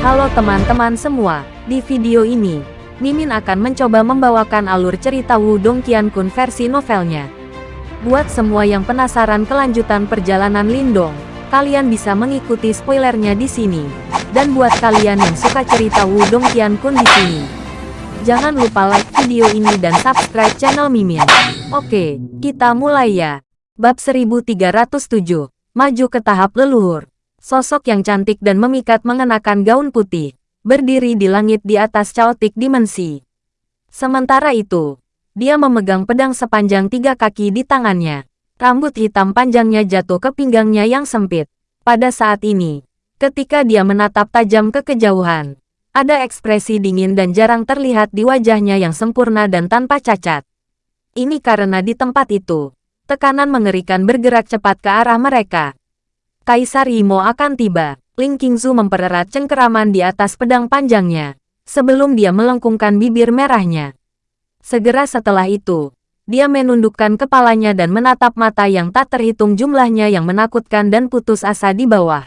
Halo teman-teman semua, di video ini, Mimin akan mencoba membawakan alur cerita Wudong Qiankun versi novelnya. Buat semua yang penasaran kelanjutan perjalanan Lindong, kalian bisa mengikuti spoilernya di sini. Dan buat kalian yang suka cerita Wudong Qiankun di sini, jangan lupa like video ini dan subscribe channel Mimin. Oke, kita mulai ya. Bab 1307, Maju ke tahap leluhur. Sosok yang cantik dan memikat mengenakan gaun putih, berdiri di langit di atas caotik dimensi. Sementara itu, dia memegang pedang sepanjang tiga kaki di tangannya. Rambut hitam panjangnya jatuh ke pinggangnya yang sempit. Pada saat ini, ketika dia menatap tajam ke kejauhan, ada ekspresi dingin dan jarang terlihat di wajahnya yang sempurna dan tanpa cacat. Ini karena di tempat itu, tekanan mengerikan bergerak cepat ke arah mereka. Kaisar Imo akan tiba. Ling Qingzu mempererat cengkeraman di atas pedang panjangnya, sebelum dia melengkungkan bibir merahnya. Segera setelah itu, dia menundukkan kepalanya dan menatap mata yang tak terhitung jumlahnya yang menakutkan dan putus asa di bawah.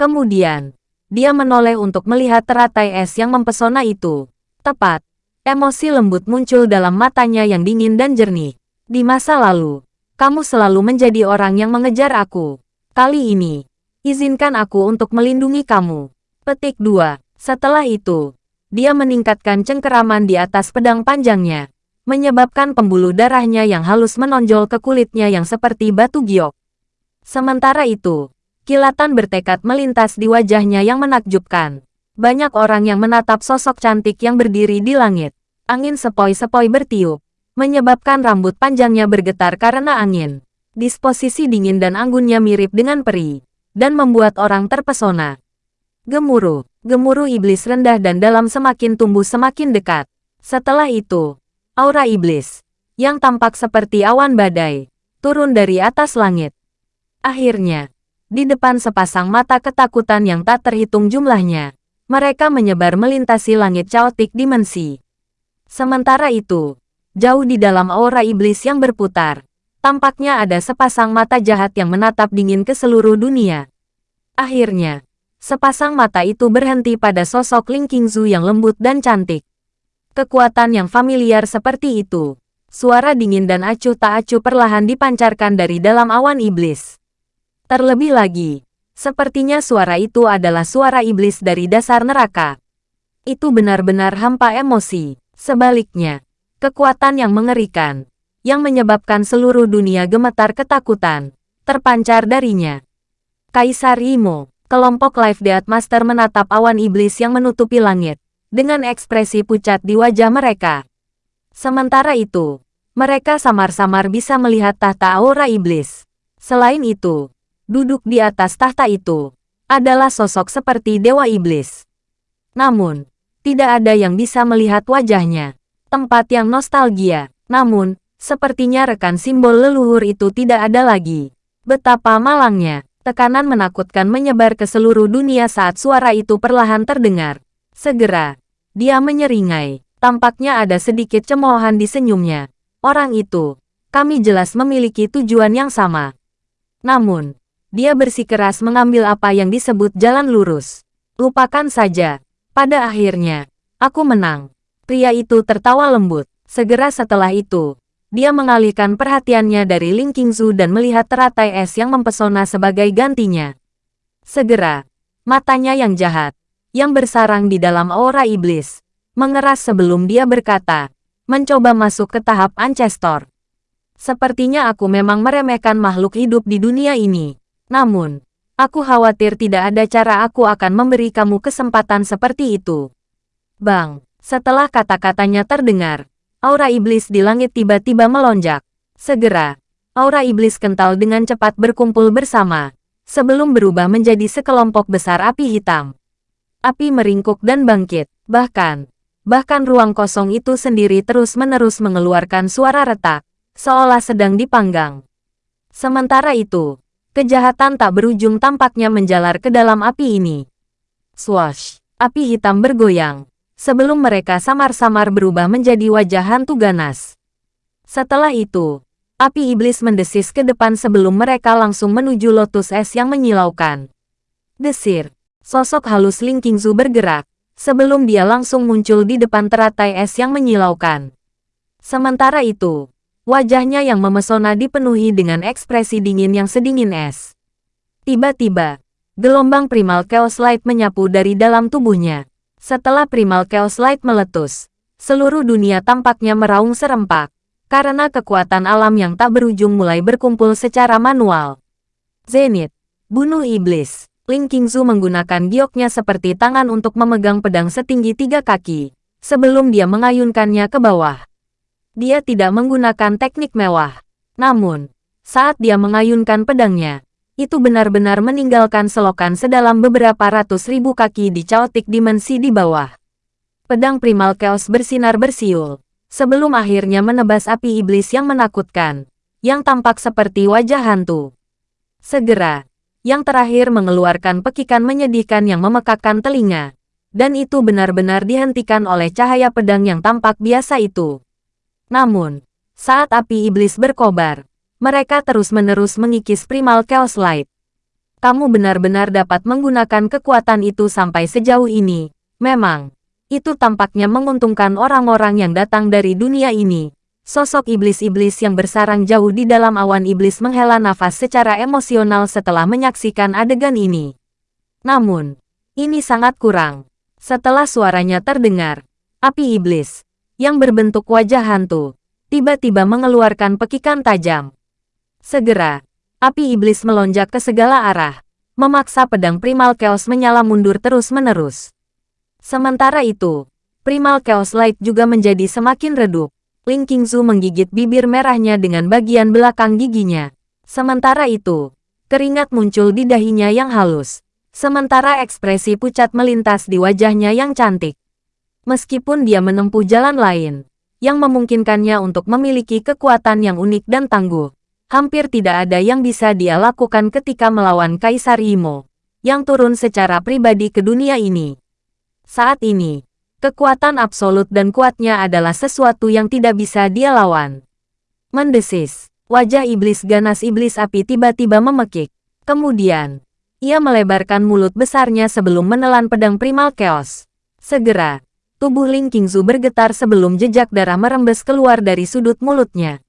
Kemudian, dia menoleh untuk melihat teratai es yang mempesona itu. Tepat, emosi lembut muncul dalam matanya yang dingin dan jernih. Di masa lalu, kamu selalu menjadi orang yang mengejar aku. Kali ini, Izinkan aku untuk melindungi kamu. Petik 2. Setelah itu, dia meningkatkan cengkeraman di atas pedang panjangnya, menyebabkan pembuluh darahnya yang halus menonjol ke kulitnya yang seperti batu giok. Sementara itu, kilatan bertekad melintas di wajahnya yang menakjubkan. Banyak orang yang menatap sosok cantik yang berdiri di langit. Angin sepoi-sepoi bertiup, menyebabkan rambut panjangnya bergetar karena angin. Disposisi dingin dan anggunnya mirip dengan peri dan membuat orang terpesona. Gemuruh, gemuruh iblis rendah dan dalam semakin tumbuh semakin dekat. Setelah itu, aura iblis, yang tampak seperti awan badai, turun dari atas langit. Akhirnya, di depan sepasang mata ketakutan yang tak terhitung jumlahnya, mereka menyebar melintasi langit caotik dimensi. Sementara itu, jauh di dalam aura iblis yang berputar, Tampaknya ada sepasang mata jahat yang menatap dingin ke seluruh dunia. Akhirnya, sepasang mata itu berhenti pada sosok Ling Qingzu yang lembut dan cantik. Kekuatan yang familiar seperti itu. Suara dingin dan acuh tak acuh perlahan dipancarkan dari dalam awan iblis. Terlebih lagi, sepertinya suara itu adalah suara iblis dari dasar neraka. Itu benar-benar hampa emosi. Sebaliknya, kekuatan yang mengerikan, yang menyebabkan seluruh dunia gemetar ketakutan, terpancar darinya. Kaisar Imo, kelompok Life Death Master menatap awan iblis yang menutupi langit, dengan ekspresi pucat di wajah mereka. Sementara itu, mereka samar-samar bisa melihat tahta aura iblis. Selain itu, duduk di atas tahta itu, adalah sosok seperti Dewa Iblis. Namun, tidak ada yang bisa melihat wajahnya. Tempat yang nostalgia, namun, Sepertinya rekan simbol leluhur itu tidak ada lagi. Betapa malangnya, tekanan menakutkan menyebar ke seluruh dunia saat suara itu perlahan terdengar. Segera, dia menyeringai. Tampaknya ada sedikit cemoohan di senyumnya. Orang itu, kami jelas memiliki tujuan yang sama. Namun, dia bersikeras mengambil apa yang disebut jalan lurus. Lupakan saja. Pada akhirnya, aku menang. Pria itu tertawa lembut. Segera setelah itu, dia mengalihkan perhatiannya dari Ling Qingzu dan melihat teratai es yang mempesona sebagai gantinya. Segera, matanya yang jahat, yang bersarang di dalam aura iblis, mengeras sebelum dia berkata, mencoba masuk ke tahap Ancestor. Sepertinya aku memang meremehkan makhluk hidup di dunia ini. Namun, aku khawatir tidak ada cara aku akan memberi kamu kesempatan seperti itu. Bang, setelah kata-katanya terdengar, aura iblis di langit tiba-tiba melonjak. Segera, aura iblis kental dengan cepat berkumpul bersama, sebelum berubah menjadi sekelompok besar api hitam. Api meringkuk dan bangkit, bahkan, bahkan ruang kosong itu sendiri terus-menerus mengeluarkan suara retak, seolah sedang dipanggang. Sementara itu, kejahatan tak berujung tampaknya menjalar ke dalam api ini. Swash! Api hitam bergoyang, sebelum mereka samar-samar berubah menjadi wajah hantu ganas. Setelah itu, api iblis mendesis ke depan sebelum mereka langsung menuju lotus es yang menyilaukan. Desir. Sosok halus Ling Qingzu bergerak, sebelum dia langsung muncul di depan teratai es yang menyilaukan. Sementara itu, wajahnya yang memesona dipenuhi dengan ekspresi dingin yang sedingin es. Tiba-tiba, gelombang Primal Chaos Light menyapu dari dalam tubuhnya. Setelah Primal Chaos Light meletus, seluruh dunia tampaknya meraung serempak, karena kekuatan alam yang tak berujung mulai berkumpul secara manual. Zenith, bunuh iblis. Ling Qingzu menggunakan gioknya seperti tangan untuk memegang pedang setinggi tiga kaki, sebelum dia mengayunkannya ke bawah. Dia tidak menggunakan teknik mewah. Namun, saat dia mengayunkan pedangnya, itu benar-benar meninggalkan selokan sedalam beberapa ratus ribu kaki di caotik dimensi di bawah. Pedang primal chaos bersinar bersiul, sebelum akhirnya menebas api iblis yang menakutkan, yang tampak seperti wajah hantu. Segera, yang terakhir mengeluarkan pekikan menyedihkan yang memekakkan telinga. Dan itu benar-benar dihentikan oleh cahaya pedang yang tampak biasa itu. Namun, saat api iblis berkobar, mereka terus-menerus mengikis primal chaos light. Kamu benar-benar dapat menggunakan kekuatan itu sampai sejauh ini. Memang, itu tampaknya menguntungkan orang-orang yang datang dari dunia ini. Sosok iblis-iblis yang bersarang jauh di dalam awan iblis menghela nafas secara emosional setelah menyaksikan adegan ini. Namun, ini sangat kurang. Setelah suaranya terdengar, api iblis, yang berbentuk wajah hantu, tiba-tiba mengeluarkan pekikan tajam. Segera, api iblis melonjak ke segala arah, memaksa pedang Primal Chaos menyala mundur terus-menerus. Sementara itu, Primal Chaos Light juga menjadi semakin redup, Ling Qingzu menggigit bibir merahnya dengan bagian belakang giginya. Sementara itu, keringat muncul di dahinya yang halus. Sementara ekspresi pucat melintas di wajahnya yang cantik. Meskipun dia menempuh jalan lain, yang memungkinkannya untuk memiliki kekuatan yang unik dan tangguh, hampir tidak ada yang bisa dia lakukan ketika melawan Kaisar Imo, yang turun secara pribadi ke dunia ini. Saat ini, Kekuatan absolut dan kuatnya adalah sesuatu yang tidak bisa dia lawan. Mendesis, wajah iblis ganas iblis api tiba-tiba memekik. Kemudian, ia melebarkan mulut besarnya sebelum menelan pedang primal chaos. Segera, tubuh Ling Qingzu bergetar sebelum jejak darah merembes keluar dari sudut mulutnya.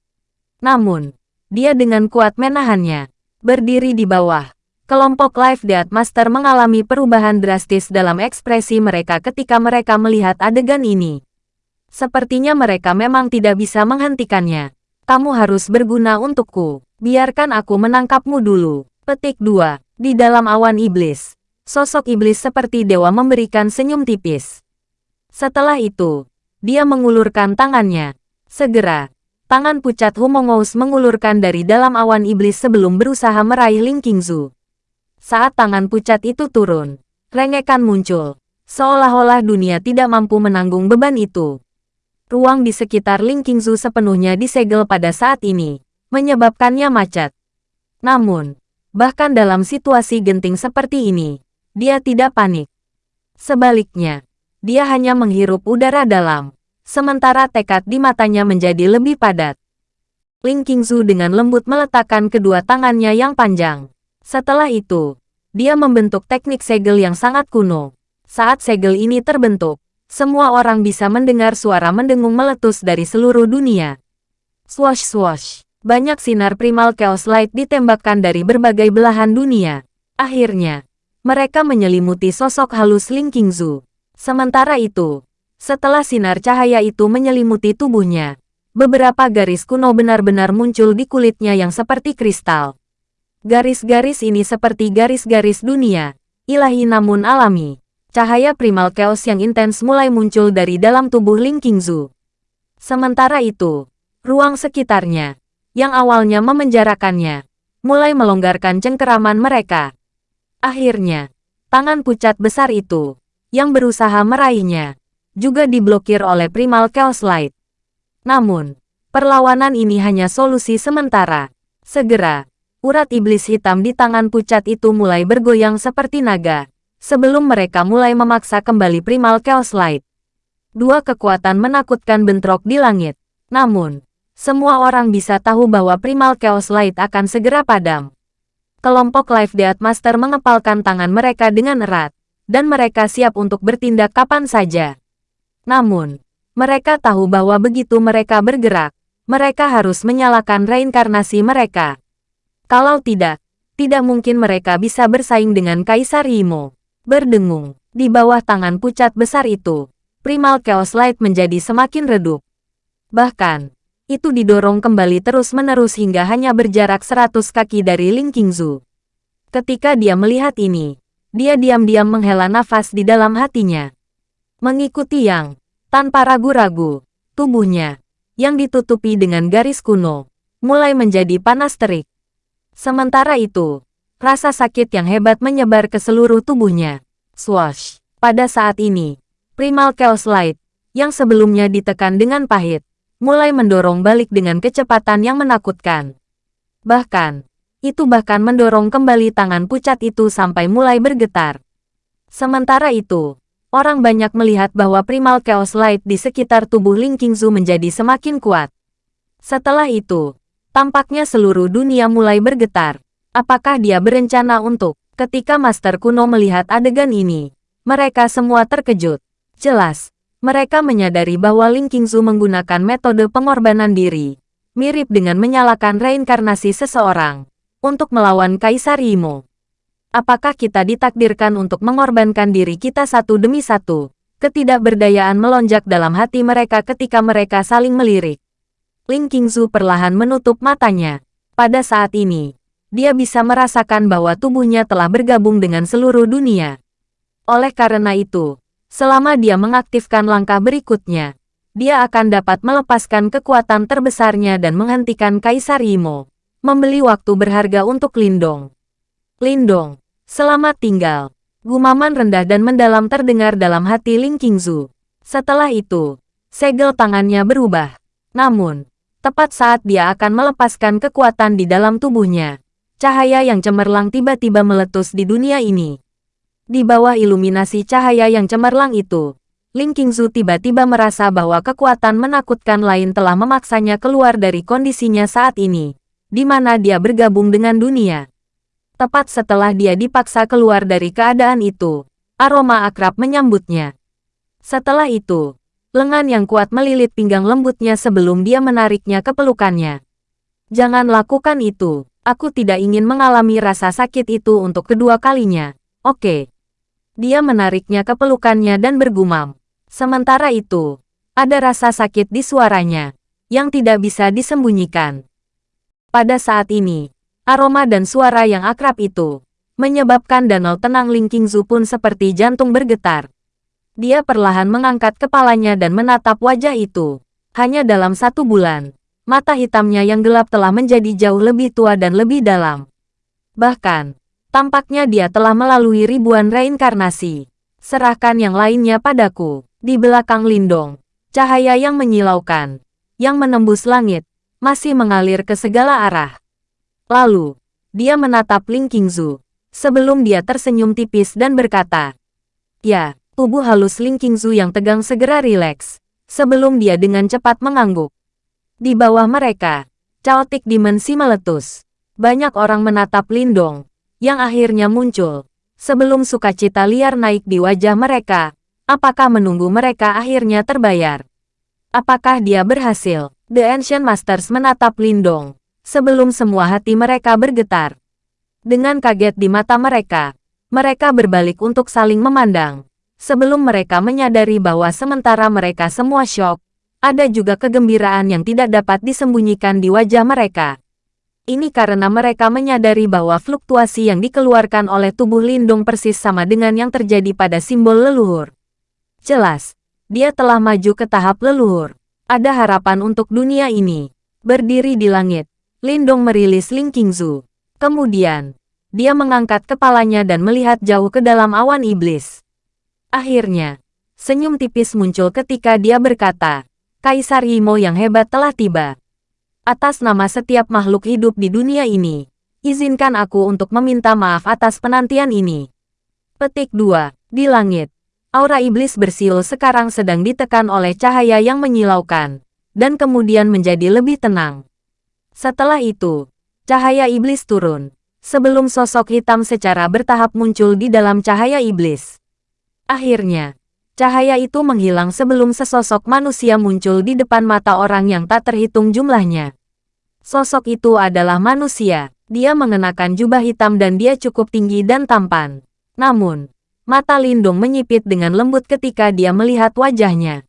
Namun, dia dengan kuat menahannya, berdiri di bawah, Kelompok Live Death Master mengalami perubahan drastis dalam ekspresi mereka ketika mereka melihat adegan ini. Sepertinya mereka memang tidak bisa menghentikannya. Kamu harus berguna untukku. Biarkan aku menangkapmu dulu. Petik 2. Di dalam awan iblis. Sosok iblis seperti dewa memberikan senyum tipis. Setelah itu, dia mengulurkan tangannya. Segera, tangan pucat Humongous mengulurkan dari dalam awan iblis sebelum berusaha meraih Ling Qingzu. Saat tangan pucat itu turun, rengekan muncul. Seolah-olah dunia tidak mampu menanggung beban itu. Ruang di sekitar Ling Qingzu sepenuhnya disegel pada saat ini, menyebabkannya macet. Namun, bahkan dalam situasi genting seperti ini, dia tidak panik. Sebaliknya, dia hanya menghirup udara dalam, sementara tekad di matanya menjadi lebih padat. Ling Qingzu dengan lembut meletakkan kedua tangannya yang panjang. Setelah itu, dia membentuk teknik segel yang sangat kuno. Saat segel ini terbentuk, semua orang bisa mendengar suara mendengung meletus dari seluruh dunia. Swash swash, banyak sinar primal chaos light ditembakkan dari berbagai belahan dunia. Akhirnya, mereka menyelimuti sosok halus Ling Qingzu. Sementara itu, setelah sinar cahaya itu menyelimuti tubuhnya, beberapa garis kuno benar-benar muncul di kulitnya yang seperti kristal. Garis-garis ini seperti garis-garis dunia, ilahi namun alami. Cahaya primal chaos yang intens mulai muncul dari dalam tubuh Ling Qingzu. Sementara itu, ruang sekitarnya, yang awalnya memenjarakannya, mulai melonggarkan cengkeraman mereka. Akhirnya, tangan pucat besar itu, yang berusaha meraihnya, juga diblokir oleh Primal Chaos Light. Namun, perlawanan ini hanya solusi sementara. Segera, urat iblis hitam di tangan pucat itu mulai bergoyang seperti naga, sebelum mereka mulai memaksa kembali primal chaos light. Dua kekuatan menakutkan bentrok di langit. Namun, semua orang bisa tahu bahwa primal chaos light akan segera padam. Kelompok Life Death Master mengepalkan tangan mereka dengan erat, dan mereka siap untuk bertindak kapan saja. Namun, mereka tahu bahwa begitu mereka bergerak, mereka harus menyalakan reinkarnasi mereka. Kalau tidak, tidak mungkin mereka bisa bersaing dengan Kaisar Imo. Berdengung, di bawah tangan pucat besar itu, Primal Chaos Light menjadi semakin redup. Bahkan, itu didorong kembali terus-menerus hingga hanya berjarak 100 kaki dari Ling Qingzu. Ketika dia melihat ini, dia diam-diam menghela nafas di dalam hatinya. Mengikuti yang, tanpa ragu-ragu, tubuhnya, yang ditutupi dengan garis kuno, mulai menjadi panas terik. Sementara itu, rasa sakit yang hebat menyebar ke seluruh tubuhnya. Swash! Pada saat ini, Primal Chaos Light, yang sebelumnya ditekan dengan pahit, mulai mendorong balik dengan kecepatan yang menakutkan. Bahkan, itu bahkan mendorong kembali tangan pucat itu sampai mulai bergetar. Sementara itu, orang banyak melihat bahwa Primal Chaos Light di sekitar tubuh Ling Qingzu menjadi semakin kuat. Setelah itu, tampaknya seluruh dunia mulai bergetar. Apakah dia berencana untuk, ketika Master Kuno melihat adegan ini, mereka semua terkejut. Jelas, mereka menyadari bahwa Ling Qingzu menggunakan metode pengorbanan diri, mirip dengan menyalakan reinkarnasi seseorang, untuk melawan Kaisar Imo. Apakah kita ditakdirkan untuk mengorbankan diri kita satu demi satu? Ketidakberdayaan melonjak dalam hati mereka ketika mereka saling melirik. Ling Qingzu perlahan menutup matanya. Pada saat ini, dia bisa merasakan bahwa tubuhnya telah bergabung dengan seluruh dunia. Oleh karena itu, Selama dia mengaktifkan langkah berikutnya, dia akan dapat melepaskan kekuatan terbesarnya dan menghentikan Kaisar Imo, membeli waktu berharga untuk Lindong. Lindong, selamat tinggal. Gumaman rendah dan mendalam terdengar dalam hati Ling Qingzu. Setelah itu, segel tangannya berubah. Namun, tepat saat dia akan melepaskan kekuatan di dalam tubuhnya, cahaya yang cemerlang tiba-tiba meletus di dunia ini. Di bawah iluminasi cahaya yang cemerlang itu, Ling Qingzu tiba-tiba merasa bahwa kekuatan menakutkan lain telah memaksanya keluar dari kondisinya saat ini, di mana dia bergabung dengan dunia. Tepat setelah dia dipaksa keluar dari keadaan itu, aroma akrab menyambutnya. Setelah itu, lengan yang kuat melilit pinggang lembutnya sebelum dia menariknya ke pelukannya. Jangan lakukan itu, aku tidak ingin mengalami rasa sakit itu untuk kedua kalinya, oke. Dia menariknya ke pelukannya dan bergumam. Sementara itu, ada rasa sakit di suaranya, yang tidak bisa disembunyikan. Pada saat ini, aroma dan suara yang akrab itu, menyebabkan danau tenang Ling Qingzu pun seperti jantung bergetar. Dia perlahan mengangkat kepalanya dan menatap wajah itu. Hanya dalam satu bulan, mata hitamnya yang gelap telah menjadi jauh lebih tua dan lebih dalam. Bahkan, Tampaknya dia telah melalui ribuan reinkarnasi. Serahkan yang lainnya padaku. Di belakang Lindong, cahaya yang menyilaukan, yang menembus langit, masih mengalir ke segala arah. Lalu, dia menatap Ling Qingzu, sebelum dia tersenyum tipis dan berkata, Ya, tubuh halus Ling Qingzu yang tegang segera rileks, sebelum dia dengan cepat mengangguk. Di bawah mereka, Chaotic Dimensi meletus. Banyak orang menatap Lindong, yang akhirnya muncul. Sebelum sukacita liar naik di wajah mereka, apakah menunggu mereka akhirnya terbayar? Apakah dia berhasil? The Ancient Masters menatap Lindong, sebelum semua hati mereka bergetar. Dengan kaget di mata mereka, mereka berbalik untuk saling memandang. Sebelum mereka menyadari bahwa sementara mereka semua syok, ada juga kegembiraan yang tidak dapat disembunyikan di wajah mereka. Ini karena mereka menyadari bahwa fluktuasi yang dikeluarkan oleh tubuh Lindung persis sama dengan yang terjadi pada simbol leluhur. Jelas, dia telah maju ke tahap leluhur. Ada harapan untuk dunia ini. Berdiri di langit, Lindong merilis Ling Qingzu. Kemudian, dia mengangkat kepalanya dan melihat jauh ke dalam awan iblis. Akhirnya, senyum tipis muncul ketika dia berkata, Kaisar Imo yang hebat telah tiba. Atas nama setiap makhluk hidup di dunia ini, izinkan aku untuk meminta maaf atas penantian ini. Petik 2. Di langit, aura iblis bersiul sekarang sedang ditekan oleh cahaya yang menyilaukan, dan kemudian menjadi lebih tenang. Setelah itu, cahaya iblis turun, sebelum sosok hitam secara bertahap muncul di dalam cahaya iblis. Akhirnya, cahaya itu menghilang sebelum sesosok manusia muncul di depan mata orang yang tak terhitung jumlahnya. Sosok itu adalah manusia. Dia mengenakan jubah hitam dan dia cukup tinggi dan tampan. Namun, mata Lindung menyipit dengan lembut ketika dia melihat wajahnya.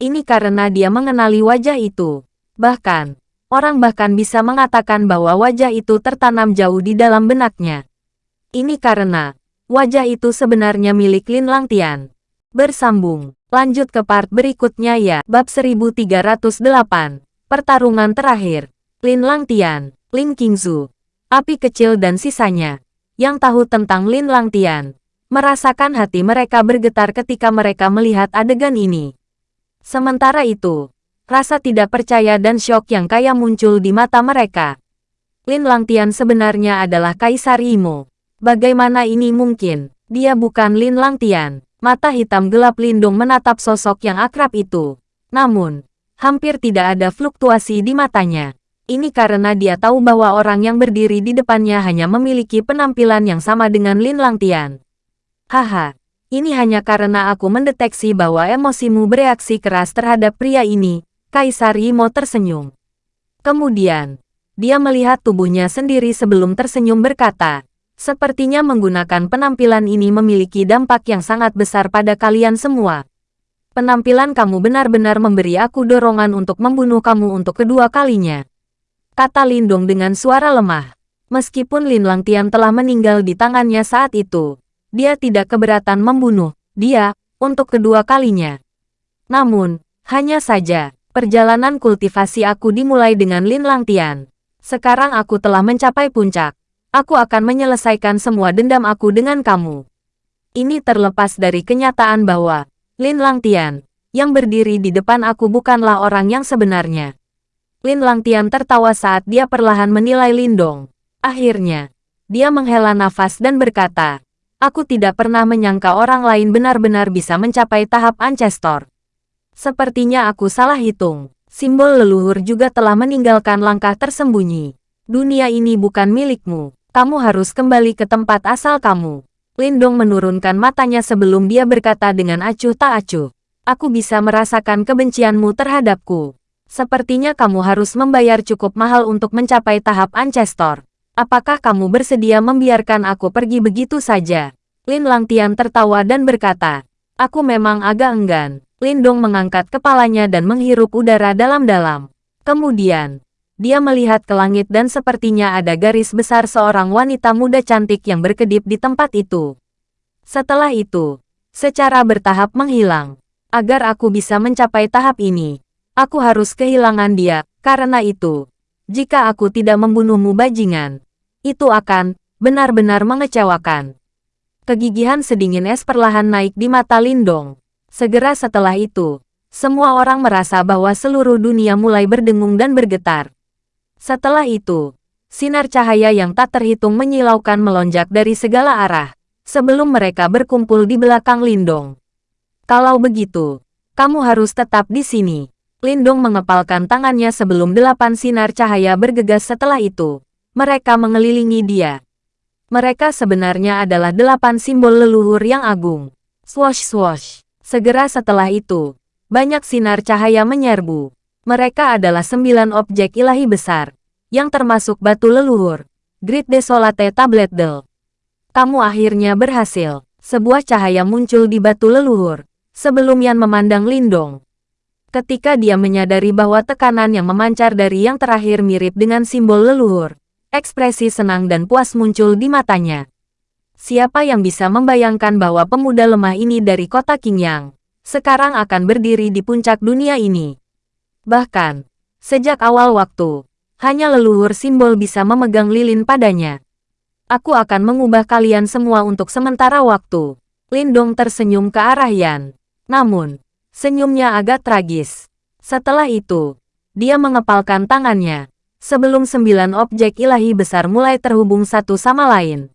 Ini karena dia mengenali wajah itu. Bahkan, orang bahkan bisa mengatakan bahwa wajah itu tertanam jauh di dalam benaknya. Ini karena, wajah itu sebenarnya milik Lin Langtian. Bersambung, lanjut ke part berikutnya ya. Bab 1308, Pertarungan Terakhir. Lin Langtian, Lin Qingzu, api kecil dan sisanya, yang tahu tentang Lin Langtian, merasakan hati mereka bergetar ketika mereka melihat adegan ini. Sementara itu, rasa tidak percaya dan syok yang kaya muncul di mata mereka. Lin Langtian sebenarnya adalah Kaisar Imo. Bagaimana ini mungkin? Dia bukan Lin Langtian. Mata hitam gelap lindung menatap sosok yang akrab itu. Namun, hampir tidak ada fluktuasi di matanya. Ini karena dia tahu bahwa orang yang berdiri di depannya hanya memiliki penampilan yang sama dengan Lin Langtian. Haha, ini hanya karena aku mendeteksi bahwa emosimu bereaksi keras terhadap pria ini, Kaisar Yimo tersenyum. Kemudian, dia melihat tubuhnya sendiri sebelum tersenyum berkata, Sepertinya menggunakan penampilan ini memiliki dampak yang sangat besar pada kalian semua. Penampilan kamu benar-benar memberi aku dorongan untuk membunuh kamu untuk kedua kalinya kata Lindong dengan suara lemah. Meskipun Lin Langtian telah meninggal di tangannya saat itu, dia tidak keberatan membunuh dia untuk kedua kalinya. Namun, hanya saja, perjalanan kultivasi aku dimulai dengan Lin Langtian. Sekarang aku telah mencapai puncak. Aku akan menyelesaikan semua dendam aku dengan kamu. Ini terlepas dari kenyataan bahwa Lin Langtian, yang berdiri di depan aku bukanlah orang yang sebenarnya. Lin Langtian tertawa saat dia perlahan menilai Lindong. Akhirnya, dia menghela nafas dan berkata, Aku tidak pernah menyangka orang lain benar-benar bisa mencapai tahap Ancestor. Sepertinya aku salah hitung. Simbol leluhur juga telah meninggalkan langkah tersembunyi. Dunia ini bukan milikmu. Kamu harus kembali ke tempat asal kamu. Lindong menurunkan matanya sebelum dia berkata dengan acuh tak acuh. Aku bisa merasakan kebencianmu terhadapku. Sepertinya kamu harus membayar cukup mahal untuk mencapai tahap Ancestor. Apakah kamu bersedia membiarkan aku pergi begitu saja? Lin Langtian tertawa dan berkata, Aku memang agak enggan. Lindong mengangkat kepalanya dan menghirup udara dalam-dalam. Kemudian, dia melihat ke langit dan sepertinya ada garis besar seorang wanita muda cantik yang berkedip di tempat itu. Setelah itu, secara bertahap menghilang. Agar aku bisa mencapai tahap ini, Aku harus kehilangan dia, karena itu. Jika aku tidak membunuhmu bajingan, itu akan benar-benar mengecewakan. Kegigihan sedingin es perlahan naik di mata Lindong. Segera setelah itu, semua orang merasa bahwa seluruh dunia mulai berdengung dan bergetar. Setelah itu, sinar cahaya yang tak terhitung menyilaukan melonjak dari segala arah, sebelum mereka berkumpul di belakang Lindong. Kalau begitu, kamu harus tetap di sini. Lindong mengepalkan tangannya sebelum delapan sinar cahaya bergegas setelah itu. Mereka mengelilingi dia. Mereka sebenarnya adalah delapan simbol leluhur yang agung. Swosh swosh. Segera setelah itu, banyak sinar cahaya menyerbu. Mereka adalah sembilan objek ilahi besar, yang termasuk batu leluhur. Grid Desolate Tablet Del. Kamu akhirnya berhasil. Sebuah cahaya muncul di batu leluhur, sebelum Yan memandang Lindong. Ketika dia menyadari bahwa tekanan yang memancar dari yang terakhir mirip dengan simbol leluhur, ekspresi senang dan puas muncul di matanya. Siapa yang bisa membayangkan bahwa pemuda lemah ini dari kota Qingyang, sekarang akan berdiri di puncak dunia ini? Bahkan, sejak awal waktu, hanya leluhur simbol bisa memegang lilin padanya. Aku akan mengubah kalian semua untuk sementara waktu. Lindong tersenyum ke arah Yan. Namun, Senyumnya agak tragis. Setelah itu, dia mengepalkan tangannya, sebelum sembilan objek ilahi besar mulai terhubung satu sama lain.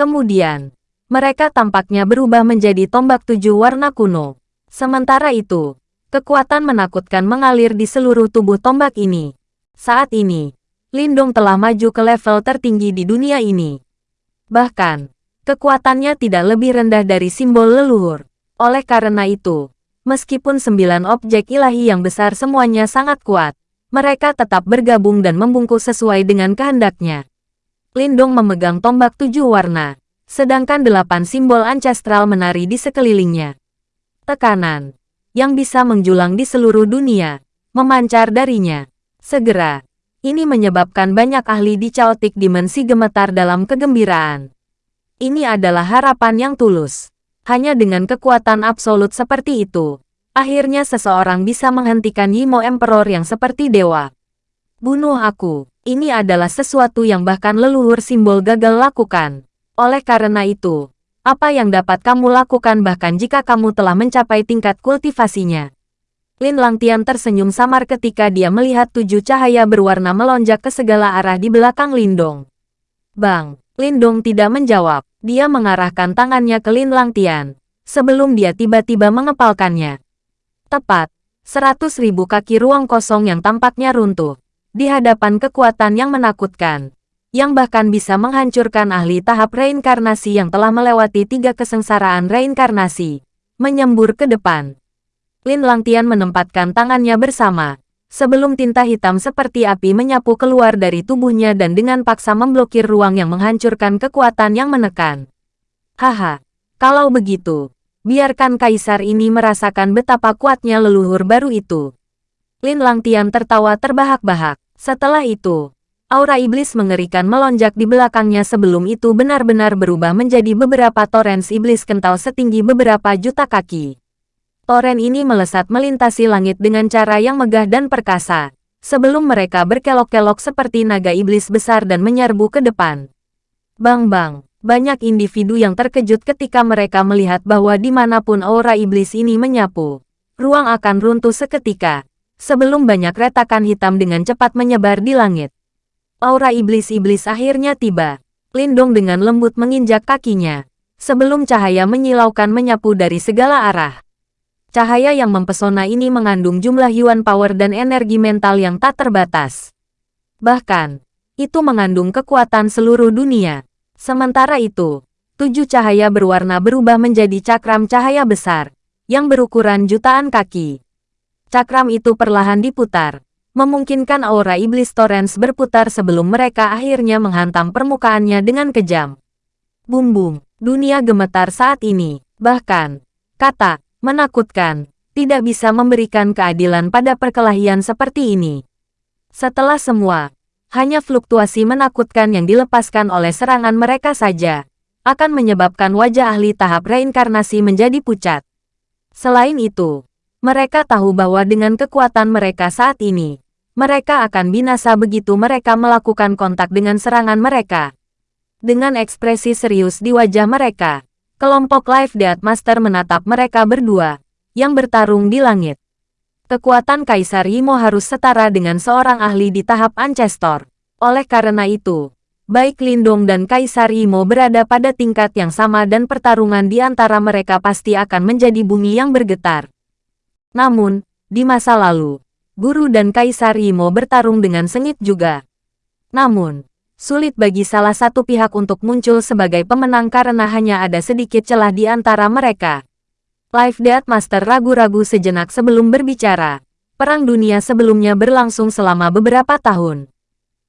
Kemudian, mereka tampaknya berubah menjadi tombak tujuh warna kuno. Sementara itu, kekuatan menakutkan mengalir di seluruh tubuh tombak ini. Saat ini, Lindong telah maju ke level tertinggi di dunia ini. Bahkan, kekuatannya tidak lebih rendah dari simbol leluhur. Oleh karena itu, meskipun sembilan objek ilahi yang besar semuanya sangat kuat, mereka tetap bergabung dan membungkus sesuai dengan kehendaknya. Lindong memegang tombak tujuh warna, sedangkan delapan simbol ancestral menari di sekelilingnya. Tekanan yang bisa menjulang di seluruh dunia, memancar darinya. Segera, ini menyebabkan banyak ahli di Chaotic Dimensi gemetar dalam kegembiraan. Ini adalah harapan yang tulus. Hanya dengan kekuatan absolut seperti itu, akhirnya seseorang bisa menghentikan Yimo Emperor yang seperti dewa. Bunuh aku. Ini adalah sesuatu yang bahkan leluhur simbol gagal lakukan. Oleh karena itu, apa yang dapat kamu lakukan bahkan jika kamu telah mencapai tingkat kultivasinya? Lin Langtian tersenyum samar ketika dia melihat tujuh cahaya berwarna melonjak ke segala arah di belakang Lindong. Bang, Lindong tidak menjawab. Dia mengarahkan tangannya ke Lin Langtian, sebelum dia tiba-tiba mengepalkannya. Tepat, seratus ribu kaki ruang kosong yang tampaknya runtuh, di hadapan kekuatan yang menakutkan, yang bahkan bisa menghancurkan ahli tahap reinkarnasi yang telah melewati tiga kesengsaraan reinkarnasi, menyembur ke depan. Lin Langtian menempatkan tangannya bersama, sebelum tinta hitam seperti api menyapu keluar dari tubuhnya dan dengan paksa memblokir ruang yang menghancurkan kekuatan yang menekan. Haha, kalau begitu, biarkan kaisar ini merasakan betapa kuatnya leluhur baru itu. Lin Langtian tertawa terbahak-bahak. Setelah itu, aura iblis mengerikan melonjak di belakangnya sebelum itu benar-benar berubah menjadi beberapa torrens iblis kental setinggi beberapa juta kaki. Toren ini melesat melintasi langit dengan cara yang megah dan perkasa, sebelum mereka berkelok-kelok seperti naga iblis besar dan menyerbu ke depan. Bang-bang, banyak individu yang terkejut ketika mereka melihat bahwa di mana pun aura iblis ini menyapu, ruang akan runtuh seketika, sebelum banyak retakan hitam dengan cepat menyebar di langit. Aura iblis-iblis akhirnya tiba. Lindong dengan lembut menginjak kakinya, sebelum cahaya menyilaukan menyapu dari segala arah. Cahaya yang mempesona ini mengandung jumlah yuan power dan energi mental yang tak terbatas. Bahkan, itu mengandung kekuatan seluruh dunia. Sementara itu, tujuh cahaya berwarna berubah menjadi cakram cahaya besar, yang berukuran jutaan kaki. Cakram itu perlahan diputar, memungkinkan aura iblis Torrens berputar sebelum mereka akhirnya menghantam permukaannya dengan kejam. Bum-bum, dunia gemetar saat ini. Bahkan, kata menakutkan, tidak bisa memberikan keadilan pada perkelahian seperti ini. Setelah semua, hanya fluktuasi menakutkan yang dilepaskan oleh serangan mereka saja, akan menyebabkan wajah ahli tahap reinkarnasi menjadi pucat. Selain itu, mereka tahu bahwa dengan kekuatan mereka saat ini, mereka akan binasa begitu mereka melakukan kontak dengan serangan mereka. Dengan ekspresi serius di wajah mereka, Kelompok Life Death Master menatap mereka berdua, yang bertarung di langit. Kekuatan Kaisar Yimo harus setara dengan seorang ahli di tahap Ancestor. Oleh karena itu, baik Lindong dan Kaisar Yimo berada pada tingkat yang sama dan pertarungan di antara mereka pasti akan menjadi bumi yang bergetar. Namun, di masa lalu, Guru dan Kaisar Yimo bertarung dengan sengit juga. Namun, sulit bagi salah satu pihak untuk muncul sebagai pemenang karena hanya ada sedikit celah di antara mereka. Life Death Master ragu-ragu sejenak sebelum berbicara. Perang dunia sebelumnya berlangsung selama beberapa tahun.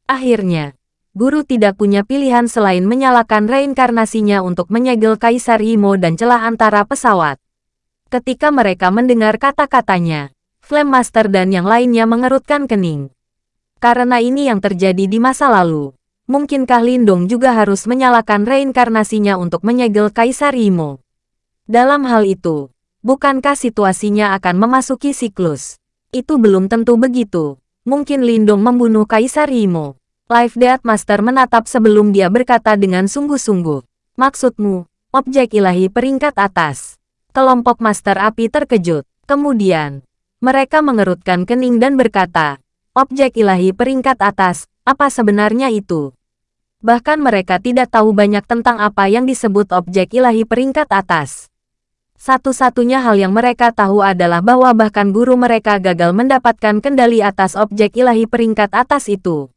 Akhirnya, guru tidak punya pilihan selain menyalakan reinkarnasinya untuk menyegel Kaisar Imo dan celah antara pesawat. Ketika mereka mendengar kata-katanya, Flame Master dan yang lainnya mengerutkan kening. Karena ini yang terjadi di masa lalu, mungkinkah Lindong juga harus menyalakan reinkarnasinya untuk menyegel Kaisar Imo? Dalam hal itu, bukankah situasinya akan memasuki siklus? Itu belum tentu begitu. Mungkin Lindong membunuh Kaisar Imo. Life Death Master menatap sebelum dia berkata dengan sungguh-sungguh. Maksudmu, objek ilahi peringkat atas. Kelompok Master Api terkejut. Kemudian, mereka mengerutkan kening dan berkata, objek ilahi peringkat atas, apa sebenarnya itu? Bahkan mereka tidak tahu banyak tentang apa yang disebut objek ilahi peringkat atas. Satu-satunya hal yang mereka tahu adalah bahwa bahkan guru mereka gagal mendapatkan kendali atas objek ilahi peringkat atas itu.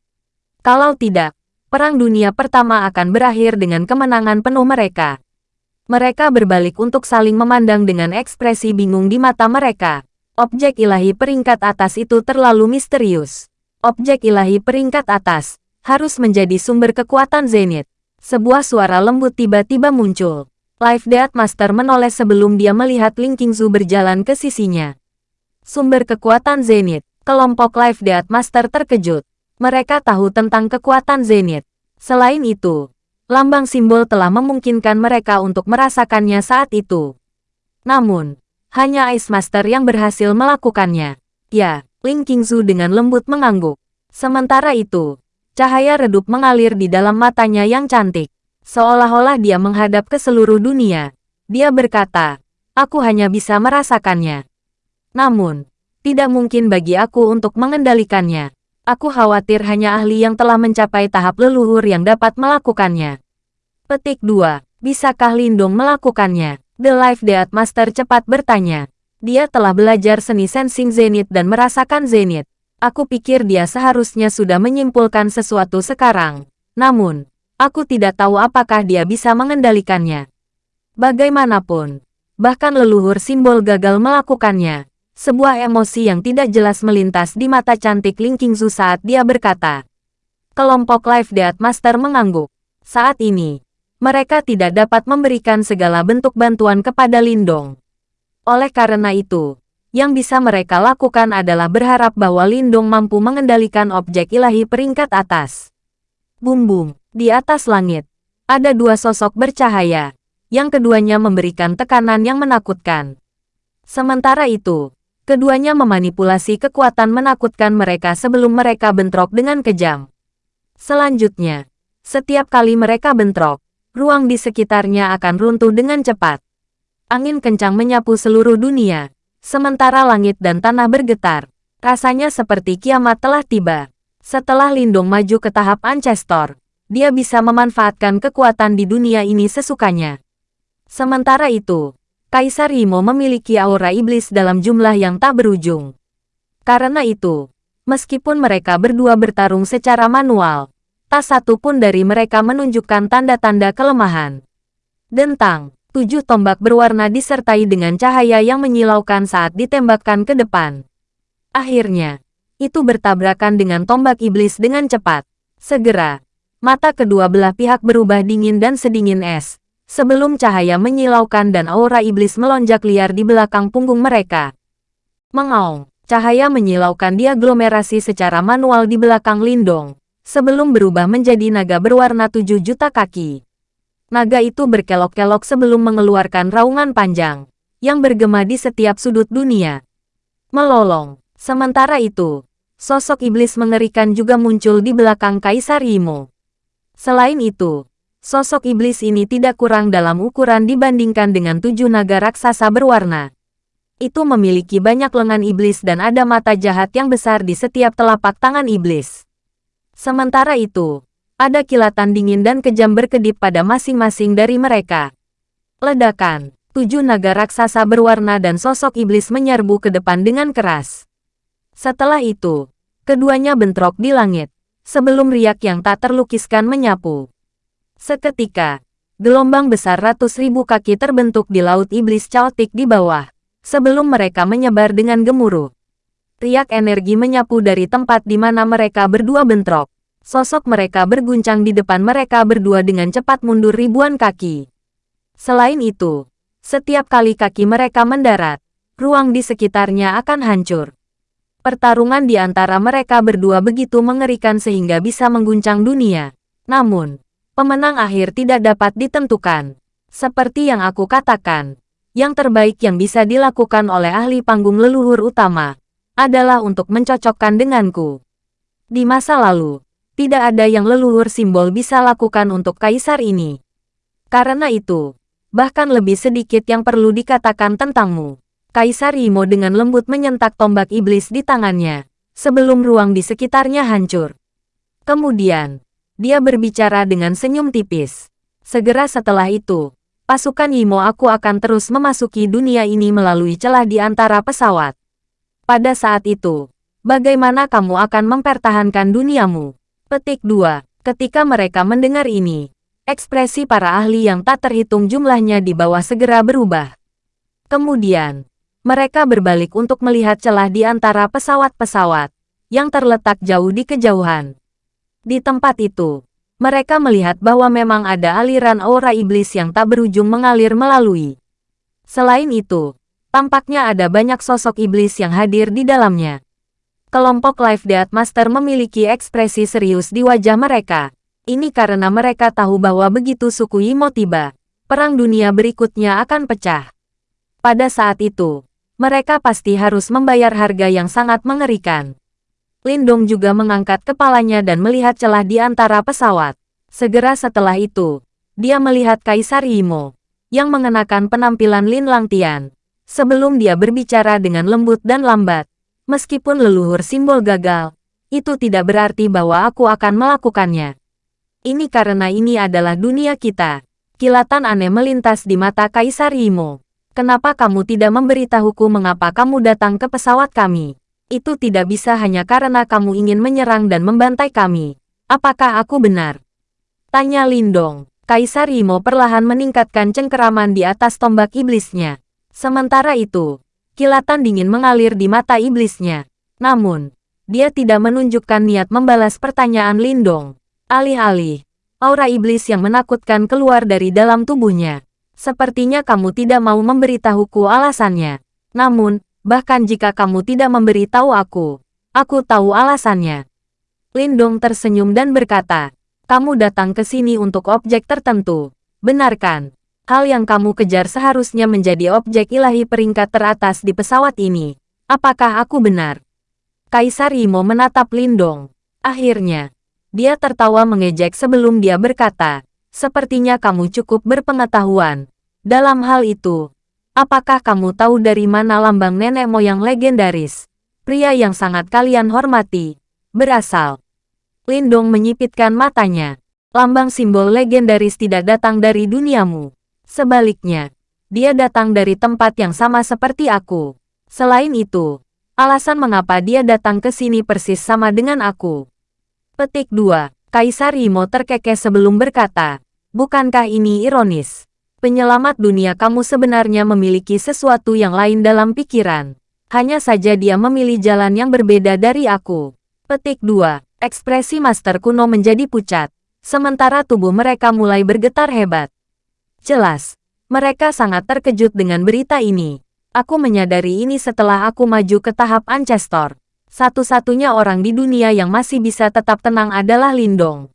Kalau tidak, Perang Dunia Pertama akan berakhir dengan kemenangan penuh mereka. Mereka berbalik untuk saling memandang dengan ekspresi bingung di mata mereka. Objek ilahi peringkat atas itu terlalu misterius. Objek ilahi peringkat atas harus menjadi sumber kekuatan Zenith. Sebuah suara lembut tiba-tiba muncul. Life Death Master menoleh sebelum dia melihat Ling Qingzu berjalan ke sisinya. Sumber kekuatan Zenith. Kelompok Life Death Master terkejut. Mereka tahu tentang kekuatan Zenith. Selain itu, lambang simbol telah memungkinkan mereka untuk merasakannya saat itu. Namun, hanya Ice Master yang berhasil melakukannya. Ya, Ling Qingzu dengan lembut mengangguk. Sementara itu, cahaya redup mengalir di dalam matanya yang cantik. Seolah-olah dia menghadap ke seluruh dunia. Dia berkata, aku hanya bisa merasakannya. Namun, tidak mungkin bagi aku untuk mengendalikannya. Aku khawatir hanya ahli yang telah mencapai tahap leluhur yang dapat melakukannya. Petik 2. Bisakah Lindong melakukannya? The Life Death Master cepat bertanya. Dia telah belajar seni sensing Zenith dan merasakan Zenith. Aku pikir dia seharusnya sudah menyimpulkan sesuatu sekarang. Namun, aku tidak tahu apakah dia bisa mengendalikannya. Bagaimanapun, bahkan leluhur simbol gagal melakukannya. Sebuah emosi yang tidak jelas melintas di mata cantik Ling Qingzu saat dia berkata. Kelompok Life Death Master mengangguk. Saat ini, mereka tidak dapat memberikan segala bentuk bantuan kepada Lindong. Oleh karena itu, yang bisa mereka lakukan adalah berharap bahwa Lindong mampu mengendalikan objek ilahi peringkat atas. Bum-bum, di atas langit, ada dua sosok bercahaya, yang keduanya memberikan tekanan yang menakutkan. Sementara itu, Keduanya memanipulasi kekuatan menakutkan mereka sebelum mereka bentrok dengan kejam. Selanjutnya, setiap kali mereka bentrok, ruang di sekitarnya akan runtuh dengan cepat. Angin kencang menyapu seluruh dunia, sementara langit dan tanah bergetar. Rasanya seperti kiamat telah tiba. Setelah Lindung maju ke tahap Ancestor, dia bisa memanfaatkan kekuatan di dunia ini sesukanya. Sementara itu, Kaisar Imo memiliki aura iblis dalam jumlah yang tak berujung. Karena itu, meskipun mereka berdua bertarung secara manual, tak satu pun dari mereka menunjukkan tanda-tanda kelemahan. Dentang, tujuh tombak berwarna disertai dengan cahaya yang menyilaukan saat ditembakkan ke depan. Akhirnya, itu bertabrakan dengan tombak iblis dengan cepat. Segera, mata kedua belah pihak berubah dingin dan sedingin es, sebelum cahaya menyilaukan dan aura iblis melonjak liar di belakang punggung mereka. Mengaung, cahaya menyilaukan diaglomerasi secara manual di belakang Lindong, sebelum berubah menjadi naga berwarna tujuh juta kaki. Naga itu berkelok-kelok sebelum mengeluarkan raungan panjang, yang bergema di setiap sudut dunia. Melolong, sementara itu, sosok iblis mengerikan juga muncul di belakang Kaisar Imo. Selain itu, Sosok iblis ini tidak kurang dalam ukuran dibandingkan dengan tujuh naga raksasa berwarna. Itu memiliki banyak lengan iblis dan ada mata jahat yang besar di setiap telapak tangan iblis. Sementara itu, ada kilatan dingin dan kejam berkedip pada masing-masing dari mereka. Ledakan, tujuh naga raksasa berwarna dan sosok iblis menyerbu ke depan dengan keras. Setelah itu, keduanya bentrok di langit, sebelum riak yang tak terlukiskan menyapu. Seketika, gelombang besar ratus ribu kaki terbentuk di laut iblis caotik di bawah, sebelum mereka menyebar dengan gemuruh. Riak energi menyapu dari tempat di mana mereka berdua bentrok. Sosok mereka berguncang di depan mereka berdua dengan cepat mundur ribuan kaki. Selain itu, setiap kali kaki mereka mendarat, ruang di sekitarnya akan hancur. Pertarungan di antara mereka berdua begitu mengerikan sehingga bisa mengguncang dunia. Namun, pemenang akhir tidak dapat ditentukan. Seperti yang aku katakan, yang terbaik yang bisa dilakukan oleh ahli panggung leluhur utama adalah untuk mencocokkan denganku. Di masa lalu, tidak ada yang leluhur simbol bisa lakukan untuk kaisar ini. Karena itu, bahkan lebih sedikit yang perlu dikatakan tentangmu. Kaisar Imo dengan lembut menyentak tombak iblis di tangannya, sebelum ruang di sekitarnya hancur. Kemudian, dia berbicara dengan senyum tipis. Segera setelah itu, pasukan Yimo aku akan terus memasuki dunia ini melalui celah di antara pesawat. Pada saat itu, bagaimana kamu akan mempertahankan duniamu? Petik 2. Ketika mereka mendengar ini, ekspresi para ahli yang tak terhitung jumlahnya di bawah segera berubah. Kemudian, mereka berbalik untuk melihat celah di antara pesawat-pesawat yang terletak jauh di kejauhan. Di tempat itu, mereka melihat bahwa memang ada aliran aura iblis yang tak berujung mengalir melalui. Selain itu, tampaknya ada banyak sosok iblis yang hadir di dalamnya. Kelompok Life Death Master memiliki ekspresi serius di wajah mereka. Ini karena mereka tahu bahwa begitu suku Imo tiba, perang dunia berikutnya akan pecah. Pada saat itu, mereka pasti harus membayar harga yang sangat mengerikan. Lindong juga mengangkat kepalanya dan melihat celah di antara pesawat. Segera setelah itu, dia melihat Kaisar Imo, yang mengenakan penampilan Lin Langtian, sebelum dia berbicara dengan lembut dan lambat. Meskipun leluhur simbol gagal, itu tidak berarti bahwa aku akan melakukannya. Ini karena ini adalah dunia kita. Kilatan aneh melintas di mata Kaisar Imo. Kenapa kamu tidak memberitahuku mengapa kamu datang ke pesawat kami? Itu tidak bisa hanya karena kamu ingin menyerang dan membantai kami. Apakah aku benar? Tanya Lindong. Kaisar Imo perlahan meningkatkan cengkeraman di atas tombak iblisnya. Sementara itu, Kilatan dingin mengalir di mata iblisnya. Namun, dia tidak menunjukkan niat membalas pertanyaan Lindong. Alih-alih, aura iblis yang menakutkan keluar dari dalam tubuhnya. Sepertinya kamu tidak mau memberitahuku alasannya. Namun, bahkan jika kamu tidak memberitahu aku, aku tahu alasannya. Lindong tersenyum dan berkata, kamu datang ke sini untuk objek tertentu. Benarkan? Hal yang kamu kejar seharusnya menjadi objek ilahi peringkat teratas di pesawat ini. Apakah aku benar? Kaisar Imo menatap Lindong. Akhirnya, dia tertawa mengejek sebelum dia berkata, Sepertinya kamu cukup berpengetahuan. Dalam hal itu, apakah kamu tahu dari mana lambang nenek moyang legendaris? Pria yang sangat kalian hormati, berasal. Lindong menyipitkan matanya. Lambang simbol legendaris tidak datang dari duniamu. Sebaliknya, dia datang dari tempat yang sama seperti aku. Selain itu, alasan mengapa dia datang ke sini persis sama dengan aku. Petik 2. Kaisar Imo terkekeh sebelum berkata, Bukankah ini ironis? Penyelamat dunia kamu sebenarnya memiliki sesuatu yang lain dalam pikiran. Hanya saja dia memilih jalan yang berbeda dari aku. Petik 2. Ekspresi Master Kuno menjadi pucat. Sementara tubuh mereka mulai bergetar hebat. Jelas, mereka sangat terkejut dengan berita ini. Aku menyadari ini setelah aku maju ke tahap Ancestor. Satu-satunya orang di dunia yang masih bisa tetap tenang adalah Lindong.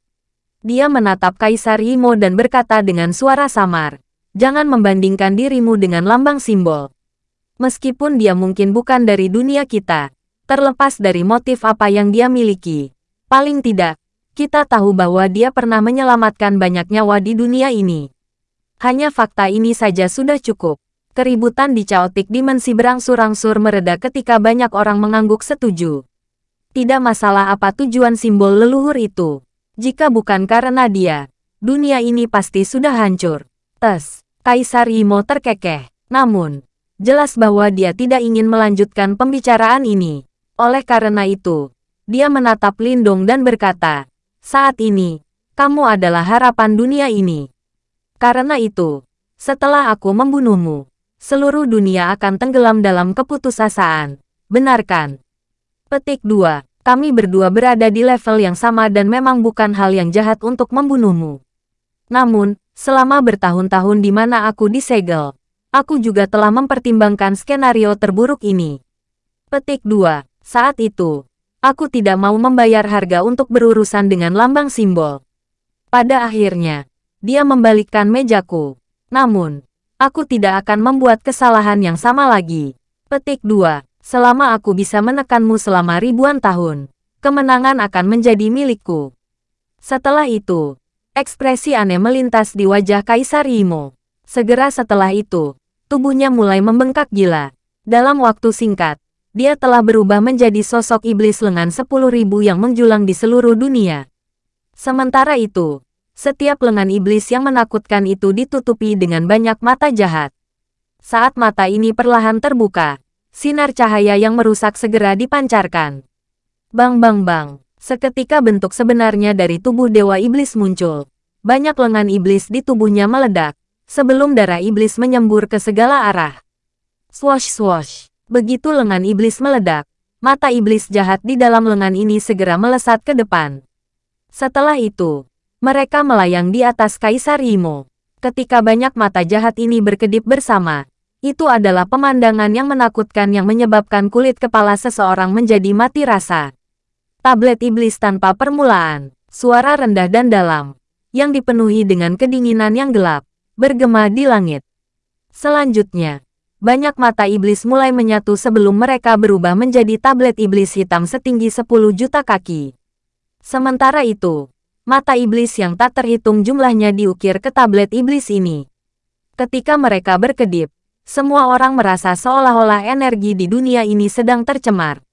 Dia menatap Kaisar Imo dan berkata dengan suara samar, Jangan membandingkan dirimu dengan lambang simbol. Meskipun dia mungkin bukan dari dunia kita, terlepas dari motif apa yang dia miliki. Paling tidak, kita tahu bahwa dia pernah menyelamatkan banyak nyawa di dunia ini. Hanya fakta ini saja sudah cukup. Keributan di caotik dimensi berangsur-angsur mereda ketika banyak orang mengangguk setuju. Tidak masalah apa tujuan simbol leluhur itu. Jika bukan karena dia, dunia ini pasti sudah hancur. Tes, Kaisar Imo terkekeh. Namun, jelas bahwa dia tidak ingin melanjutkan pembicaraan ini. Oleh karena itu, dia menatap Lindong dan berkata, saat ini, kamu adalah harapan dunia ini. Karena itu, setelah aku membunuhmu, seluruh dunia akan tenggelam dalam keputusasaan. Benarkan? Petik 2. Kami berdua berada di level yang sama dan memang bukan hal yang jahat untuk membunuhmu. Namun, selama bertahun-tahun di mana aku disegel, aku juga telah mempertimbangkan skenario terburuk ini. Petik 2. Saat itu, aku tidak mau membayar harga untuk berurusan dengan lambang simbol. Pada akhirnya, dia membalikkan mejaku. Namun, aku tidak akan membuat kesalahan yang sama lagi. Petik 2. Selama aku bisa menekanmu selama ribuan tahun, kemenangan akan menjadi milikku. Setelah itu, ekspresi aneh melintas di wajah Kaisar Imo. Segera setelah itu, tubuhnya mulai membengkak gila. Dalam waktu singkat, dia telah berubah menjadi sosok iblis lengan sepuluh ribu yang menjulang di seluruh dunia. Sementara itu, setiap lengan iblis yang menakutkan itu ditutupi dengan banyak mata jahat. Saat mata ini perlahan terbuka, sinar cahaya yang merusak segera dipancarkan. Bang bang bang, Seketika bentuk sebenarnya dari tubuh Dewa Iblis muncul. Banyak lengan iblis di tubuhnya meledak, sebelum darah iblis menyembur ke segala arah. Swash swash. Begitu lengan iblis meledak, mata iblis jahat di dalam lengan ini segera melesat ke depan. Setelah itu, mereka melayang di atas Kaisar Imo. Ketika banyak mata jahat ini berkedip bersama, itu adalah pemandangan yang menakutkan yang menyebabkan kulit kepala seseorang menjadi mati rasa. Tablet iblis tanpa permulaan, suara rendah dan dalam, yang dipenuhi dengan kedinginan yang gelap, bergema di langit. Selanjutnya, banyak mata iblis mulai menyatu sebelum mereka berubah menjadi tablet iblis hitam setinggi 10 juta kaki. Sementara itu, mata iblis yang tak terhitung jumlahnya diukir ke tablet iblis ini. Ketika mereka berkedip, semua orang merasa seolah-olah energi di dunia ini sedang tercemar.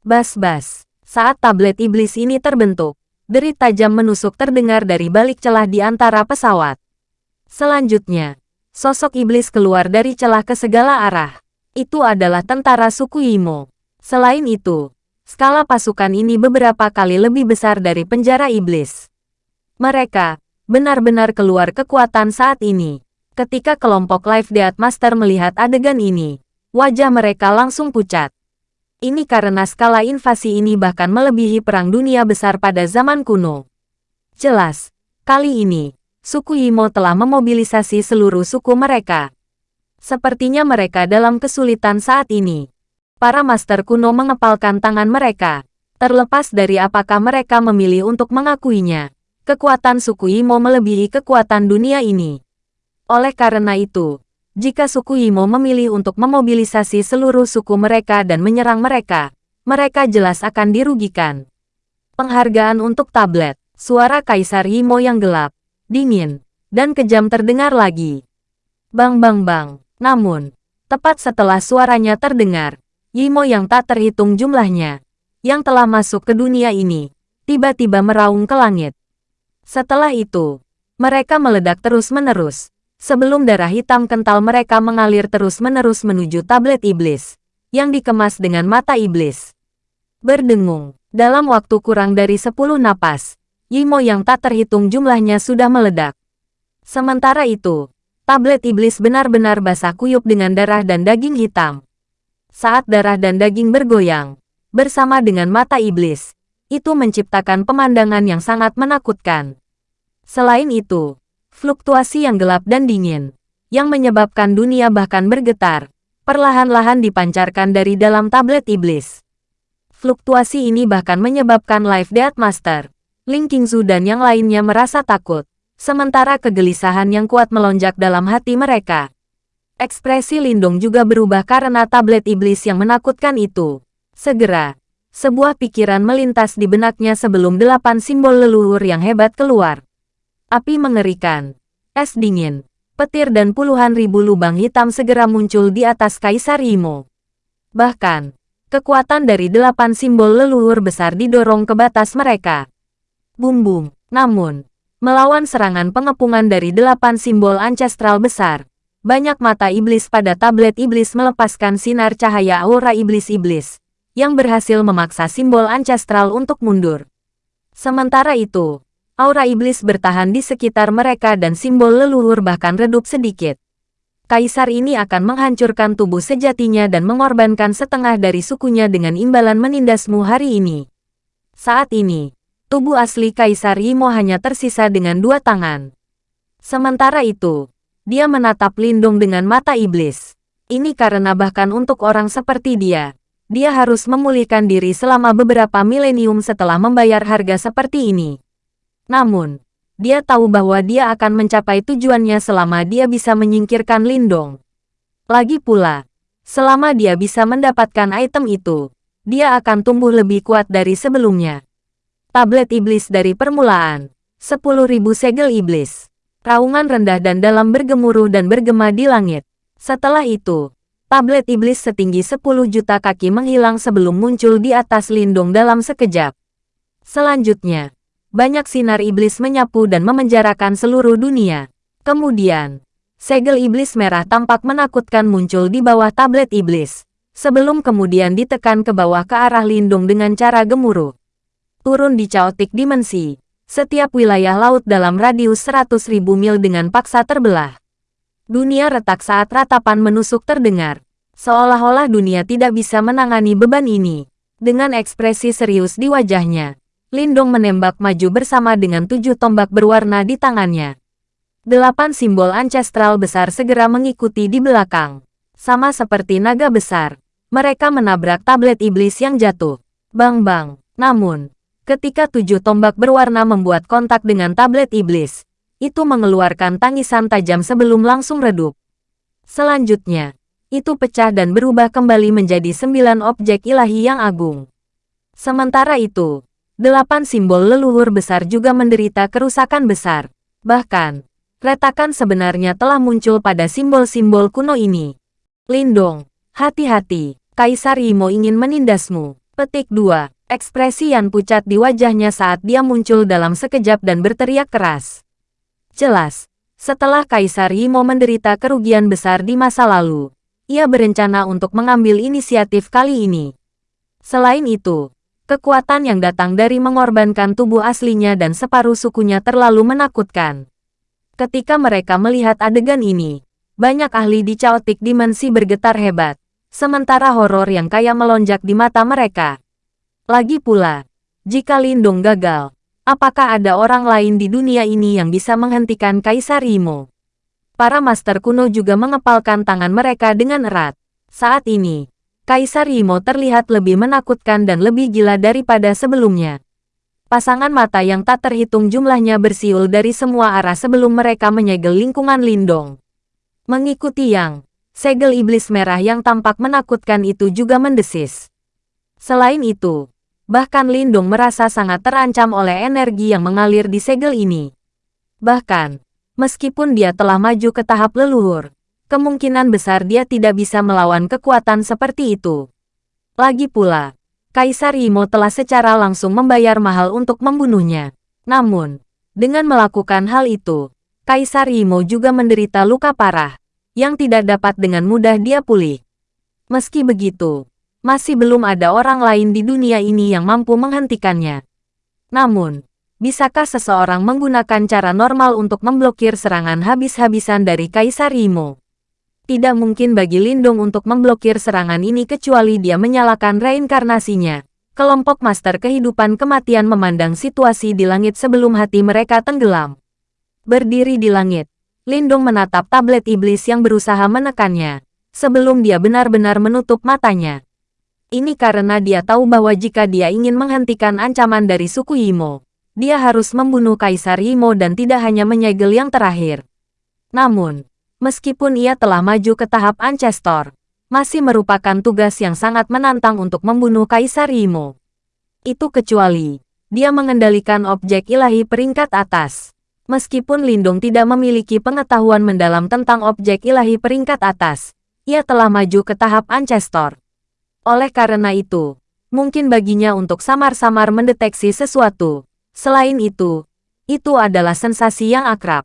Bas-bas. Saat tablet iblis ini terbentuk, derit tajam menusuk terdengar dari balik celah di antara pesawat. Selanjutnya, sosok iblis keluar dari celah ke segala arah. Itu adalah tentara suku Imo. Selain itu, skala pasukan ini beberapa kali lebih besar dari penjara iblis. Mereka benar-benar keluar kekuatan saat ini. Ketika kelompok Life Death Master melihat adegan ini, wajah mereka langsung pucat. Ini karena skala invasi ini bahkan melebihi perang dunia besar pada zaman kuno. Jelas, kali ini, suku Imo telah memobilisasi seluruh suku mereka. Sepertinya mereka dalam kesulitan saat ini. Para master kuno mengepalkan tangan mereka. Terlepas dari apakah mereka memilih untuk mengakuinya, kekuatan suku Imo melebihi kekuatan dunia ini. Oleh karena itu, jika suku Imo memilih untuk memobilisasi seluruh suku mereka dan menyerang mereka, mereka jelas akan dirugikan. Penghargaan untuk tablet, suara Kaisar Imo yang gelap, dingin, dan kejam terdengar lagi. Bang bang bang, namun, tepat setelah suaranya terdengar, Imo yang tak terhitung jumlahnya, yang telah masuk ke dunia ini, tiba-tiba meraung ke langit. Setelah itu, mereka meledak terus-menerus, sebelum darah hitam kental mereka mengalir terus-menerus menuju tablet iblis, yang dikemas dengan mata iblis. Berdengung, dalam waktu kurang dari sepuluh napas, Yimo yang tak terhitung jumlahnya sudah meledak. Sementara itu, tablet iblis benar-benar basah kuyup dengan darah dan daging hitam. Saat darah dan daging bergoyang, bersama dengan mata iblis, itu menciptakan pemandangan yang sangat menakutkan. Selain itu, fluktuasi yang gelap dan dingin, yang menyebabkan dunia bahkan bergetar, perlahan-lahan dipancarkan dari dalam tablet iblis. Fluktuasi ini bahkan menyebabkan Life Death Master, Ling Qingzu dan yang lainnya merasa takut, sementara kegelisahan yang kuat melonjak dalam hati mereka. Ekspresi Lindung juga berubah karena tablet iblis yang menakutkan itu. Segera, sebuah pikiran melintas di benaknya sebelum delapan simbol leluhur yang hebat keluar api mengerikan, es dingin, petir dan puluhan ribu lubang hitam segera muncul di atas Kaisar Imo. Bahkan, kekuatan dari delapan simbol leluhur besar didorong ke batas mereka. Bum-bum, namun, melawan serangan pengepungan dari delapan simbol ancestral besar, banyak mata iblis pada tablet iblis melepaskan sinar cahaya aura iblis-iblis, yang berhasil memaksa simbol ancestral untuk mundur. Sementara itu, aura iblis bertahan di sekitar mereka dan simbol leluhur bahkan redup sedikit. Kaisar ini akan menghancurkan tubuh sejatinya dan mengorbankan setengah dari sukunya dengan imbalan menindasmu hari ini. Saat ini, tubuh asli Kaisar Imo hanya tersisa dengan dua tangan. Sementara itu, dia menatap Lindung dengan mata iblis. Ini karena bahkan untuk orang seperti dia, dia harus memulihkan diri selama beberapa milenium setelah membayar harga seperti ini. Namun, dia tahu bahwa dia akan mencapai tujuannya selama dia bisa menyingkirkan Lindong. Lagi pula, selama dia bisa mendapatkan item itu, dia akan tumbuh lebih kuat dari sebelumnya. Tablet iblis dari permulaan, 10.000 segel iblis. Raungan rendah dan dalam bergemuruh dan bergema di langit. Setelah itu, tablet iblis setinggi 10 juta kaki menghilang sebelum muncul di atas lindung dalam sekejap. Selanjutnya, banyak sinar iblis menyapu dan memenjarakan seluruh dunia. Kemudian, segel iblis merah tampak menakutkan muncul di bawah tablet iblis, sebelum kemudian ditekan ke bawah ke arah lindung dengan cara gemuruh. turun di Chaotic Dimensi. Setiap wilayah laut dalam radius 100.000 mil dengan paksa terbelah. Dunia retak saat ratapan menusuk terdengar. Seolah-olah dunia tidak bisa menangani beban ini. Dengan ekspresi serius di wajahnya, Lindong menembak maju bersama dengan tujuh tombak berwarna di tangannya. Delapan simbol ancestral besar segera mengikuti di belakang. Sama seperti naga besar, mereka menabrak tablet iblis yang jatuh. Bang-bang. Namun, Ketika tujuh tombak berwarna membuat kontak dengan tablet iblis, itu mengeluarkan tangisan tajam sebelum langsung redup. Selanjutnya, itu pecah dan berubah kembali menjadi sembilan objek ilahi yang agung. Sementara itu, delapan simbol leluhur besar juga menderita kerusakan besar. Bahkan, retakan sebenarnya telah muncul pada simbol-simbol kuno ini. Lindong, hati-hati, Kaisar Imo ingin menindasmu. Petik 2. Ekspresi Yan pucat di wajahnya saat dia muncul dalam sekejap dan berteriak keras. Jelas, setelah Kaisar Yimo menderita kerugian besar di masa lalu, ia berencana untuk mengambil inisiatif kali ini. Selain itu, kekuatan yang datang dari mengorbankan tubuh aslinya dan separuh sukunya terlalu menakutkan. Ketika mereka melihat adegan ini, banyak ahli di Chaotic Dimensi bergetar hebat, sementara horor yang kaya melonjak di mata mereka. Lagi pula, jika Lindung gagal, apakah ada orang lain di dunia ini yang bisa menghentikan Kaisar Imo? Para master kuno juga mengepalkan tangan mereka dengan erat. Saat ini, Kaisar Imo terlihat lebih menakutkan dan lebih gila daripada sebelumnya. Pasangan mata yang tak terhitung jumlahnya bersiul dari semua arah sebelum mereka menyegel lingkungan Lindong. Mengikuti yang, segel iblis merah yang tampak menakutkan itu juga mendesis. Selain itu, bahkan Lindung merasa sangat terancam oleh energi yang mengalir di segel ini. Bahkan, meskipun dia telah maju ke tahap leluhur, kemungkinan besar dia tidak bisa melawan kekuatan seperti itu. Lagi pula, Kaisar Imo telah secara langsung membayar mahal untuk membunuhnya. Namun, dengan melakukan hal itu, Kaisar Imo juga menderita luka parah, yang tidak dapat dengan mudah dia pulih. Meski begitu, masih belum ada orang lain di dunia ini yang mampu menghentikannya. Namun, bisakah seseorang menggunakan cara normal untuk memblokir serangan habis-habisan dari Kaisar Imo? Tidak mungkin bagi Lindung untuk memblokir serangan ini kecuali dia menyalakan reinkarnasinya. Kelompok Master Kehidupan Kematian memandang situasi di langit sebelum hati mereka tenggelam. Berdiri di langit, Lindung menatap tablet iblis yang berusaha menekannya, sebelum dia benar-benar menutup matanya. Ini karena dia tahu bahwa jika dia ingin menghentikan ancaman dari suku Yimo, dia harus membunuh Kaisar Yimo dan tidak hanya menyegel yang terakhir. Namun, meskipun ia telah maju ke tahap Ancestor, masih merupakan tugas yang sangat menantang untuk membunuh Kaisar Yimo. Itu kecuali, dia mengendalikan objek ilahi peringkat atas. Meskipun Lindung tidak memiliki pengetahuan mendalam tentang objek ilahi peringkat atas, ia telah maju ke tahap Ancestor. Oleh karena itu, mungkin baginya untuk samar-samar mendeteksi sesuatu. Selain itu, itu adalah sensasi yang akrab.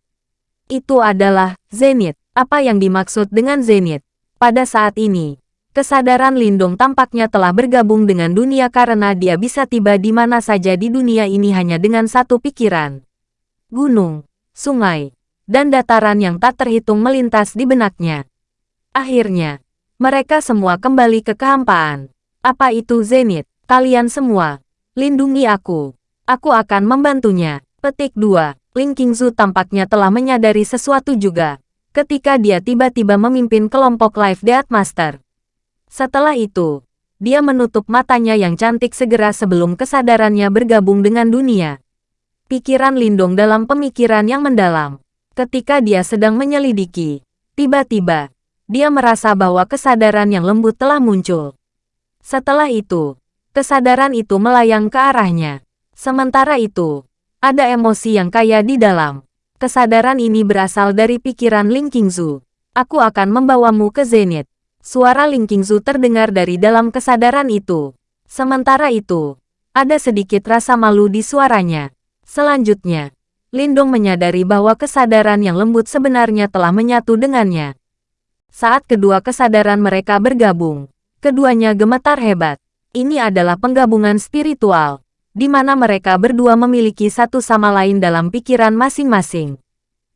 Itu adalah zenith. Apa yang dimaksud dengan zenith? Pada saat ini, kesadaran Lindung tampaknya telah bergabung dengan dunia karena dia bisa tiba di mana saja di dunia ini hanya dengan satu pikiran. Gunung, sungai, dan dataran yang tak terhitung melintas di benaknya. Akhirnya, mereka semua kembali ke kehampaan. Apa itu Zenith? Kalian semua, lindungi aku. Aku akan membantunya. Petik 2. Ling Qingzu tampaknya telah menyadari sesuatu juga. Ketika dia tiba-tiba memimpin kelompok Life Death Master. Setelah itu, dia menutup matanya yang cantik segera sebelum kesadarannya bergabung dengan dunia. Pikiran Lindong dalam pemikiran yang mendalam. Ketika dia sedang menyelidiki, tiba-tiba, dia merasa bahwa kesadaran yang lembut telah muncul. Setelah itu, kesadaran itu melayang ke arahnya. Sementara itu, ada emosi yang kaya di dalam. Kesadaran ini berasal dari pikiran Ling Qingzu. Aku akan membawamu ke Zenith. Suara Ling Qingzu terdengar dari dalam kesadaran itu. Sementara itu, ada sedikit rasa malu di suaranya. Selanjutnya, Lindong menyadari bahwa kesadaran yang lembut sebenarnya telah menyatu dengannya. Saat kedua kesadaran mereka bergabung, keduanya gemetar hebat. Ini adalah penggabungan spiritual. Di mana mereka berdua memiliki satu sama lain dalam pikiran masing-masing.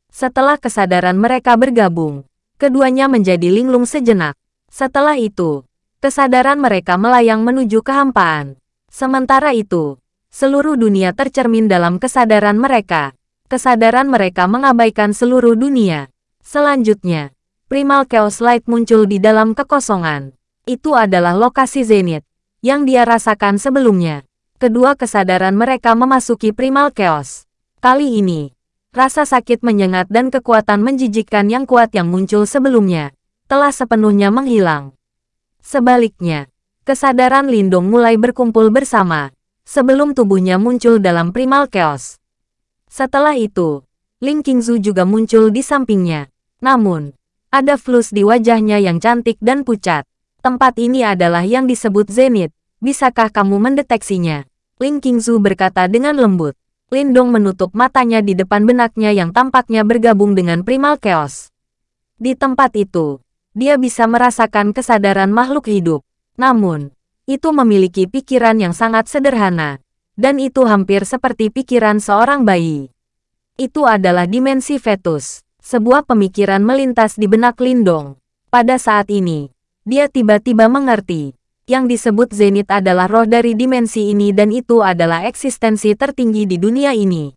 Setelah kesadaran mereka bergabung, keduanya menjadi linglung sejenak. Setelah itu, kesadaran mereka melayang menuju kehampaan. Sementara itu, seluruh dunia tercermin dalam kesadaran mereka. Kesadaran mereka mengabaikan seluruh dunia. Selanjutnya, Primal Chaos Light muncul di dalam kekosongan. Itu adalah lokasi Zenith, yang dia rasakan sebelumnya. Kedua kesadaran mereka memasuki Primal Chaos. Kali ini, rasa sakit menyengat dan kekuatan menjijikkan yang kuat yang muncul sebelumnya, telah sepenuhnya menghilang. Sebaliknya, kesadaran Lindung mulai berkumpul bersama, sebelum tubuhnya muncul dalam Primal Chaos. Setelah itu, Ling Qingzu juga muncul di sampingnya. Namun, ada flus di wajahnya yang cantik dan pucat. Tempat ini adalah yang disebut Zenith. Bisakah kamu mendeteksinya? Ling Qingzu berkata dengan lembut. Lindong menutup matanya di depan benaknya yang tampaknya bergabung dengan Primal Chaos. Di tempat itu, dia bisa merasakan kesadaran makhluk hidup. Namun, itu memiliki pikiran yang sangat sederhana dan itu hampir seperti pikiran seorang bayi. Itu adalah dimensi fetus, sebuah pemikiran melintas di benak Lindong. Pada saat ini, dia tiba-tiba mengerti. Yang disebut Zenith adalah roh dari dimensi ini dan itu adalah eksistensi tertinggi di dunia ini.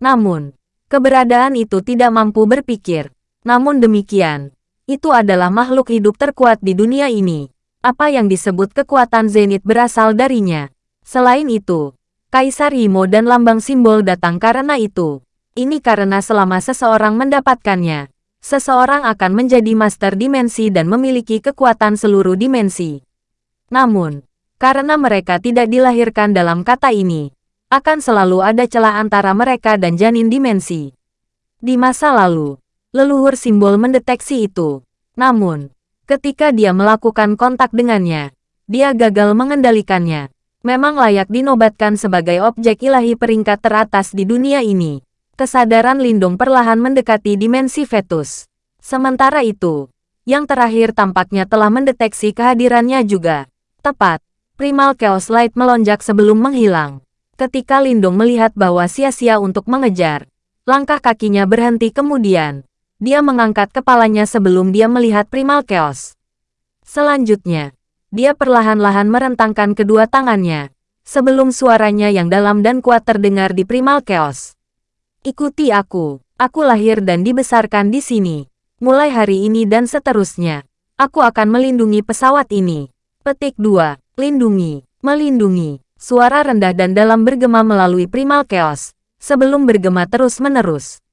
Namun, keberadaan itu tidak mampu berpikir. Namun demikian, itu adalah makhluk hidup terkuat di dunia ini. Apa yang disebut kekuatan Zenith berasal darinya. Selain itu, Kaisar Imo dan lambang simbol datang karena itu. Ini karena selama seseorang mendapatkannya, seseorang akan menjadi master dimensi dan memiliki kekuatan seluruh dimensi. Namun, karena mereka tidak dilahirkan dalam kata ini, akan selalu ada celah antara mereka dan janin dimensi. Di masa lalu, leluhur simbol mendeteksi itu. Namun, ketika dia melakukan kontak dengannya, dia gagal mengendalikannya memang layak dinobatkan sebagai objek ilahi peringkat teratas di dunia ini. Kesadaran Lindung perlahan mendekati dimensi fetus. Sementara itu, yang terakhir tampaknya telah mendeteksi kehadirannya juga. Tepat, Primal Chaos Light melonjak sebelum menghilang. Ketika Lindung melihat bahwa sia-sia untuk mengejar, langkah kakinya berhenti kemudian. Dia mengangkat kepalanya sebelum dia melihat Primal Chaos. Selanjutnya, dia perlahan-lahan merentangkan kedua tangannya, sebelum suaranya yang dalam dan kuat terdengar di Primal Chaos. Ikuti aku, aku lahir dan dibesarkan di sini. Mulai hari ini dan seterusnya, aku akan melindungi pesawat ini. Petik 2. Lindungi, melindungi. Suara rendah dan dalam bergema melalui Primal Chaos, sebelum bergema terus-menerus.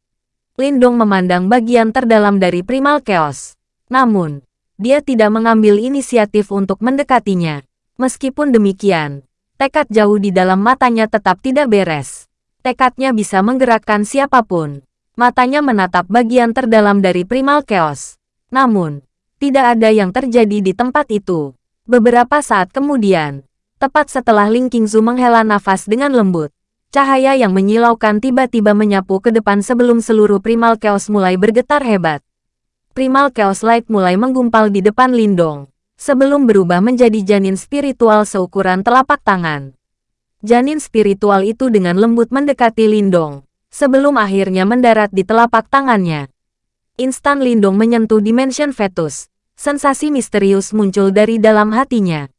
Lindung memandang bagian terdalam dari Primal Chaos. Namun, dia tidak mengambil inisiatif untuk mendekatinya. Meskipun demikian, tekad jauh di dalam matanya tetap tidak beres. Tekadnya bisa menggerakkan siapa pun. Matanya menatap bagian terdalam dari Primal Chaos. Namun, tidak ada yang terjadi di tempat itu. Beberapa saat kemudian, tepat setelah Ling Qingzu menghela nafas dengan lembut, cahaya yang menyilaukan tiba-tiba menyapu ke depan sebelum seluruh Primal Chaos mulai bergetar hebat. Primal Chaos Light mulai menggumpal di depan Lindong, sebelum berubah menjadi janin spiritual seukuran telapak tangan. Janin spiritual itu dengan lembut mendekati Lindong, sebelum akhirnya mendarat di telapak tangannya. Instan Lindong menyentuh dimension fetus, sensasi misterius muncul dari dalam hatinya.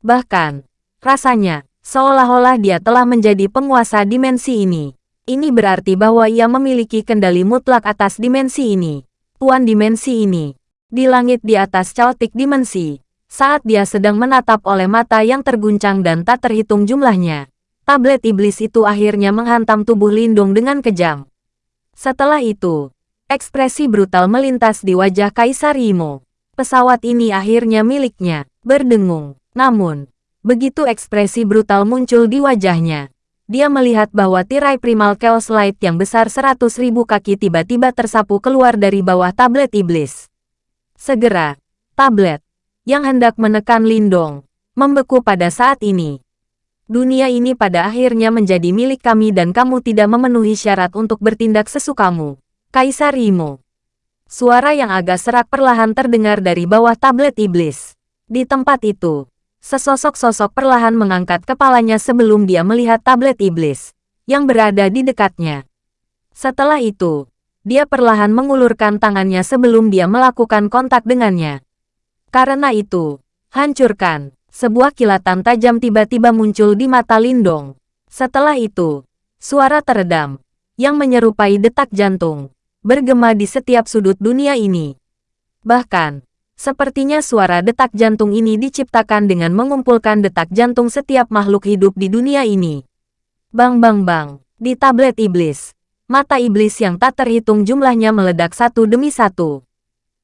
Bahkan, rasanya, seolah-olah dia telah menjadi penguasa dimensi ini. Ini berarti bahwa ia memiliki kendali mutlak atas dimensi ini tuan dimensi ini. Di langit di atas chaotic dimensi, saat dia sedang menatap oleh mata yang terguncang dan tak terhitung jumlahnya, tablet iblis itu akhirnya menghantam tubuh Lindung dengan kejam. Setelah itu, ekspresi brutal melintas di wajah Kaisar Imo. Pesawat ini akhirnya miliknya, berdengung. Namun, begitu ekspresi brutal muncul di wajahnya, dia melihat bahwa tirai primal chaos light yang besar seratus ribu kaki tiba-tiba tersapu keluar dari bawah tablet iblis. Segera, tablet, yang hendak menekan Lindong, membeku pada saat ini. Dunia ini pada akhirnya menjadi milik kami dan kamu tidak memenuhi syarat untuk bertindak sesukamu. Kaisar Imo. Suara yang agak serak perlahan terdengar dari bawah tablet iblis. Di tempat itu, Sesosok sosok perlahan mengangkat kepalanya sebelum dia melihat tablet iblis yang berada di dekatnya. Setelah itu, dia perlahan mengulurkan tangannya sebelum dia melakukan kontak dengannya. Karena itu, hancurkan. Sebuah kilatan tajam tiba-tiba muncul di mata Lindong. Setelah itu, suara teredam, yang menyerupai detak jantung, bergema di setiap sudut dunia ini. Bahkan, sepertinya suara detak jantung ini diciptakan dengan mengumpulkan detak jantung setiap makhluk hidup di dunia ini. Bang bang bang, di tablet iblis, mata iblis yang tak terhitung jumlahnya meledak satu demi satu.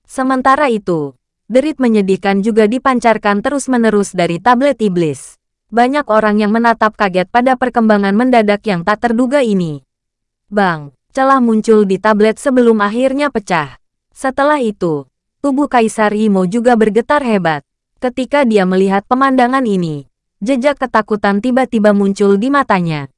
Sementara itu, derit menyedihkan juga dipancarkan terus-menerus dari tablet iblis. Banyak orang yang menatap kaget pada perkembangan mendadak yang tak terduga ini. Bang, celah muncul di tablet sebelum akhirnya pecah. Setelah itu, tubuh Kaisar Imo juga bergetar hebat. Ketika dia melihat pemandangan ini, jejak ketakutan tiba-tiba muncul di matanya.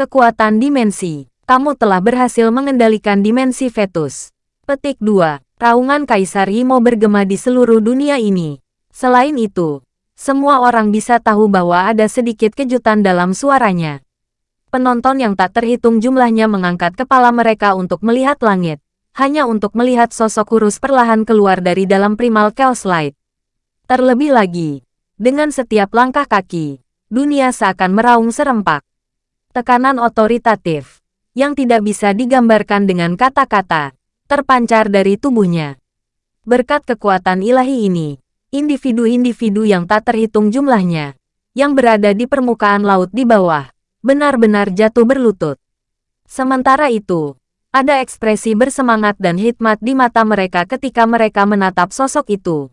Kekuatan dimensi kamu telah berhasil mengendalikan dimensi fetus. Petik 2. Raungan Kaisar Imo bergema di seluruh dunia ini. Selain itu, semua orang bisa tahu bahwa ada sedikit kejutan dalam suaranya. Penonton yang tak terhitung jumlahnya mengangkat kepala mereka untuk melihat langit, hanya untuk melihat sosok kurus perlahan keluar dari dalam primal Light. Terlebih lagi, dengan setiap langkah kaki, dunia seakan meraung serempak. Tekanan otoritatif yang tidak bisa digambarkan dengan kata-kata, terpancar dari tubuhnya. Berkat kekuatan ilahi ini, individu-individu yang tak terhitung jumlahnya, yang berada di permukaan laut di bawah, benar-benar jatuh berlutut. Sementara itu, ada ekspresi bersemangat dan hikmat di mata mereka ketika mereka menatap sosok itu.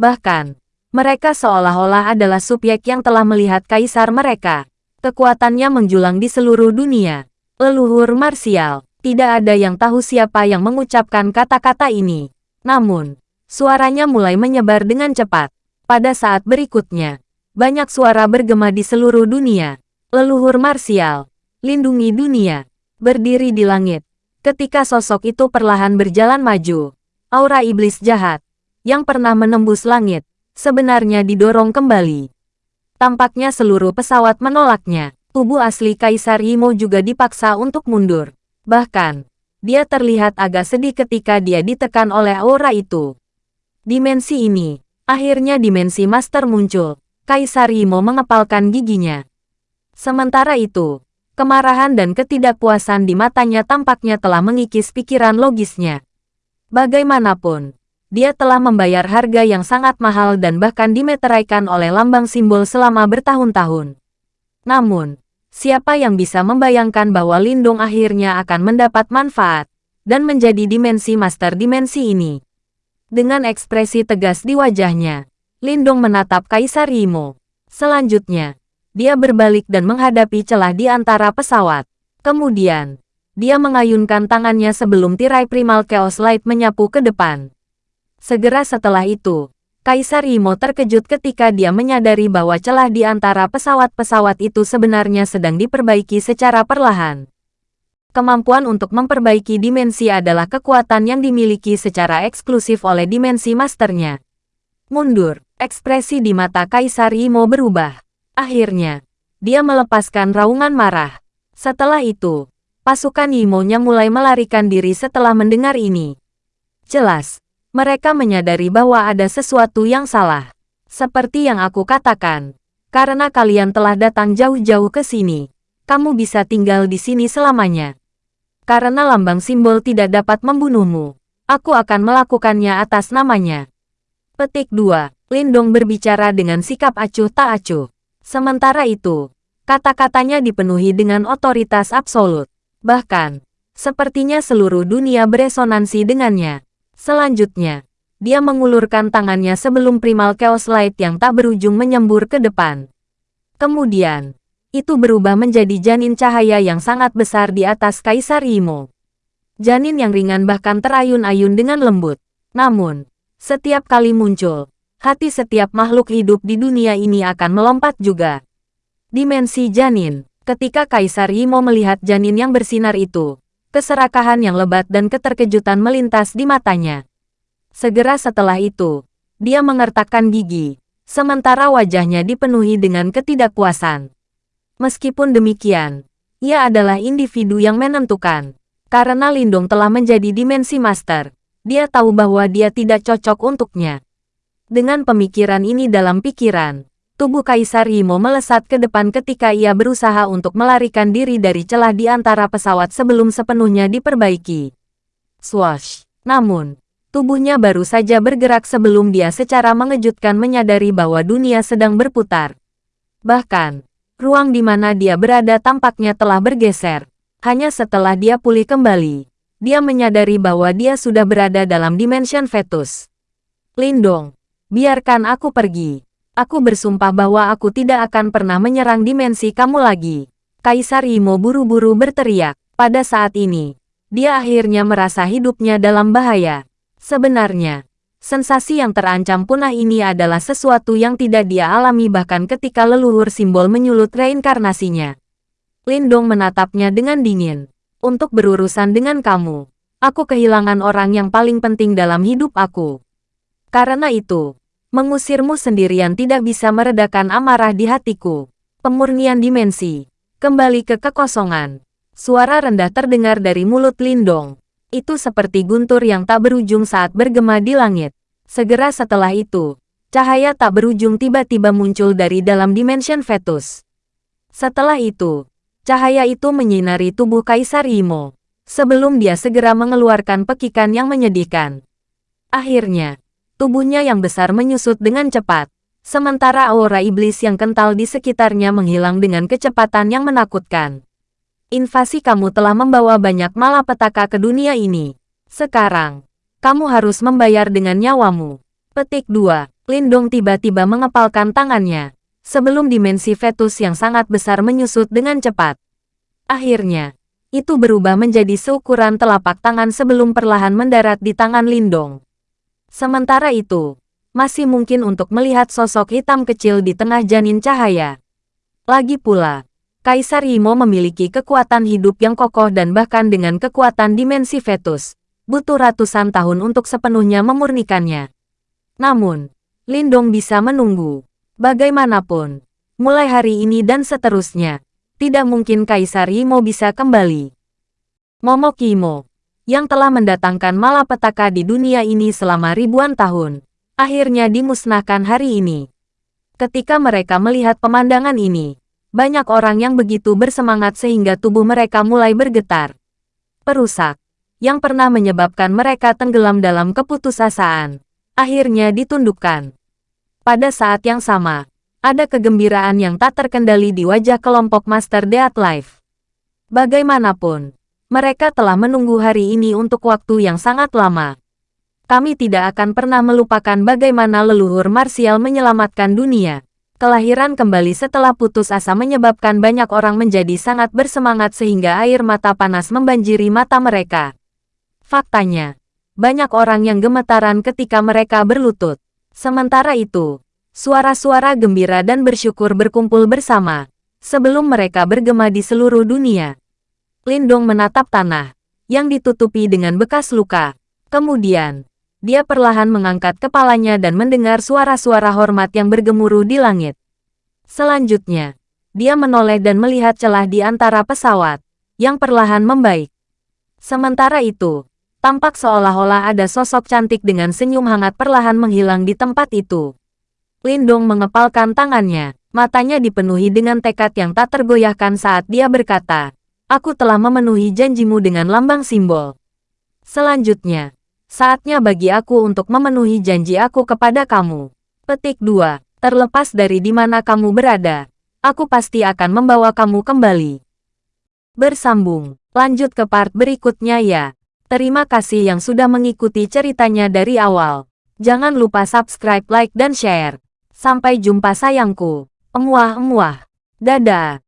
Bahkan, mereka seolah-olah adalah subjek yang telah melihat kaisar mereka. Kekuatannya menjulang di seluruh dunia. Leluhur marsial, tidak ada yang tahu siapa yang mengucapkan kata-kata ini. Namun, suaranya mulai menyebar dengan cepat. Pada saat berikutnya, banyak suara bergema di seluruh dunia. Leluhur marsial, lindungi dunia, berdiri di langit. Ketika sosok itu perlahan berjalan maju, aura iblis jahat, yang pernah menembus langit, sebenarnya didorong kembali. Tampaknya seluruh pesawat menolaknya tubuh asli Kaisar Imo juga dipaksa untuk mundur. Bahkan, dia terlihat agak sedih ketika dia ditekan oleh aura itu. Dimensi ini, akhirnya dimensi master muncul. Kaisar Imo mengepalkan giginya. Sementara itu, kemarahan dan ketidakpuasan di matanya tampaknya telah mengikis pikiran logisnya. Bagaimanapun, dia telah membayar harga yang sangat mahal dan bahkan dimeteraikan oleh lambang simbol selama bertahun-tahun. Namun, Siapa yang bisa membayangkan bahwa Lindung akhirnya akan mendapat manfaat dan menjadi dimensi master dimensi ini? Dengan ekspresi tegas di wajahnya, Lindung menatap Kaisar Imo. Selanjutnya, dia berbalik dan menghadapi celah di antara pesawat. Kemudian, dia mengayunkan tangannya sebelum tirai primal Chaos Light menyapu ke depan. Segera setelah itu, Kaisar Imo terkejut ketika dia menyadari bahwa celah di antara pesawat-pesawat itu sebenarnya sedang diperbaiki secara perlahan. Kemampuan untuk memperbaiki dimensi adalah kekuatan yang dimiliki secara eksklusif oleh dimensi masternya. Mundur, ekspresi di mata Kaisar Imo berubah. Akhirnya, dia melepaskan raungan marah. Setelah itu, pasukan Imo-nya mulai melarikan diri setelah mendengar ini. Jelas, mereka menyadari bahwa ada sesuatu yang salah. Seperti yang aku katakan, karena kalian telah datang jauh-jauh ke sini, kamu bisa tinggal di sini selamanya. Karena lambang simbol tidak dapat membunuhmu, aku akan melakukannya atas namanya. Petik 2. Lindong berbicara dengan sikap acuh tak acuh. Sementara itu, kata-katanya dipenuhi dengan otoritas absolut. Bahkan, sepertinya seluruh dunia beresonansi dengannya. Selanjutnya, dia mengulurkan tangannya sebelum primal chaos light yang tak berujung menyembur ke depan. Kemudian, itu berubah menjadi janin cahaya yang sangat besar di atas Kaisar Imo. Janin yang ringan bahkan terayun-ayun dengan lembut. Namun, setiap kali muncul, hati setiap makhluk hidup di dunia ini akan melompat juga. Dimensi janin, ketika Kaisar Imo melihat janin yang bersinar itu, keserakahan yang lebat dan keterkejutan melintas di matanya. Segera setelah itu, dia mengertakkan gigi, sementara wajahnya dipenuhi dengan ketidakpuasan. Meskipun demikian, ia adalah individu yang menentukan. Karena Lindong telah menjadi dimensi master, dia tahu bahwa dia tidak cocok untuknya. Dengan pemikiran ini dalam pikiran, tubuh Kaisar Yimo melesat ke depan ketika ia berusaha untuk melarikan diri dari celah di antara pesawat sebelum sepenuhnya diperbaiki. Swash! Namun, tubuhnya baru saja bergerak sebelum dia secara mengejutkan menyadari bahwa dunia sedang berputar. Bahkan, ruang di mana dia berada tampaknya telah bergeser. Hanya setelah dia pulih kembali, dia menyadari bahwa dia sudah berada dalam dimension fetus. Lindong, biarkan aku pergi. Aku bersumpah bahwa aku tidak akan pernah menyerang dimensi kamu lagi. Kaisar Imo buru-buru berteriak. Pada saat ini, dia akhirnya merasa hidupnya dalam bahaya. Sebenarnya, sensasi yang terancam punah ini adalah sesuatu yang tidak dia alami bahkan ketika leluhur simbol menyulut reinkarnasinya. Lindong menatapnya dengan dingin. Untuk berurusan dengan kamu, aku kehilangan orang yang paling penting dalam hidup aku. Karena itu, mengusirmu sendirian tidak bisa meredakan amarah di hatiku. Pemurnian dimensi, kembali ke kekosongan. Suara rendah terdengar dari mulut Lindong. Itu seperti guntur yang tak berujung saat bergema di langit. Segera setelah itu, cahaya tak berujung tiba-tiba muncul dari dalam dimension fetus. Setelah itu, cahaya itu menyinari tubuh Kaisar Imo, sebelum dia segera mengeluarkan pekikan yang menyedihkan. Akhirnya, tubuhnya yang besar menyusut dengan cepat, sementara aura iblis yang kental di sekitarnya menghilang dengan kecepatan yang menakutkan. Invasi kamu telah membawa banyak malapetaka ke dunia ini. Sekarang, kamu harus membayar dengan nyawamu. Petik 2. Lindong tiba-tiba mengepalkan tangannya, sebelum dimensi fetus yang sangat besar menyusut dengan cepat. Akhirnya, itu berubah menjadi seukuran telapak tangan sebelum perlahan mendarat di tangan Lindong. Sementara itu, masih mungkin untuk melihat sosok hitam kecil di tengah janin cahaya. Lagi pula, Kaisar Yimo memiliki kekuatan hidup yang kokoh dan bahkan dengan kekuatan dimensi fetus, butuh ratusan tahun untuk sepenuhnya memurnikannya. Namun, Lindong bisa menunggu. Bagaimanapun, mulai hari ini dan seterusnya, tidak mungkin Kaisar Yimo bisa kembali. Momok Yimo, yang telah mendatangkan malapetaka di dunia ini selama ribuan tahun, akhirnya dimusnahkan hari ini. Ketika mereka melihat pemandangan ini, banyak orang yang begitu bersemangat sehingga tubuh mereka mulai bergetar. Perusak, yang pernah menyebabkan mereka tenggelam dalam keputusasaan, akhirnya ditundukkan. Pada saat yang sama, ada kegembiraan yang tak terkendali di wajah kelompok Master Death Life. Bagaimanapun, mereka telah menunggu hari ini untuk waktu yang sangat lama. Kami tidak akan pernah melupakan bagaimana leluhur Martial menyelamatkan dunia. Kelahiran kembali setelah putus asa menyebabkan banyak orang menjadi sangat bersemangat sehingga air mata panas membanjiri mata mereka. Faktanya, banyak orang yang gemetaran ketika mereka berlutut. Sementara itu, suara-suara gembira dan bersyukur berkumpul bersama, sebelum mereka bergema di seluruh dunia. Lindong menatap tanah, yang ditutupi dengan bekas luka. Kemudian, dia perlahan mengangkat kepalanya dan mendengar suara-suara hormat yang bergemuruh di langit. Selanjutnya, dia menoleh dan melihat celah di antara pesawat, yang perlahan membaik. Sementara itu, tampak seolah-olah ada sosok cantik dengan senyum hangat perlahan menghilang di tempat itu. Lindong mengepalkan tangannya, matanya dipenuhi dengan tekad yang tak tergoyahkan saat dia berkata, Aku telah memenuhi janjimu dengan lambang simbol. Selanjutnya, Saatnya bagi aku untuk memenuhi janji aku kepada kamu. Petik 2. Terlepas dari di mana kamu berada, aku pasti akan membawa kamu kembali. Bersambung. Lanjut ke part berikutnya ya. Terima kasih yang sudah mengikuti ceritanya dari awal. Jangan lupa subscribe, like, dan share. Sampai jumpa sayangku. Emuah-emuah. Dadah.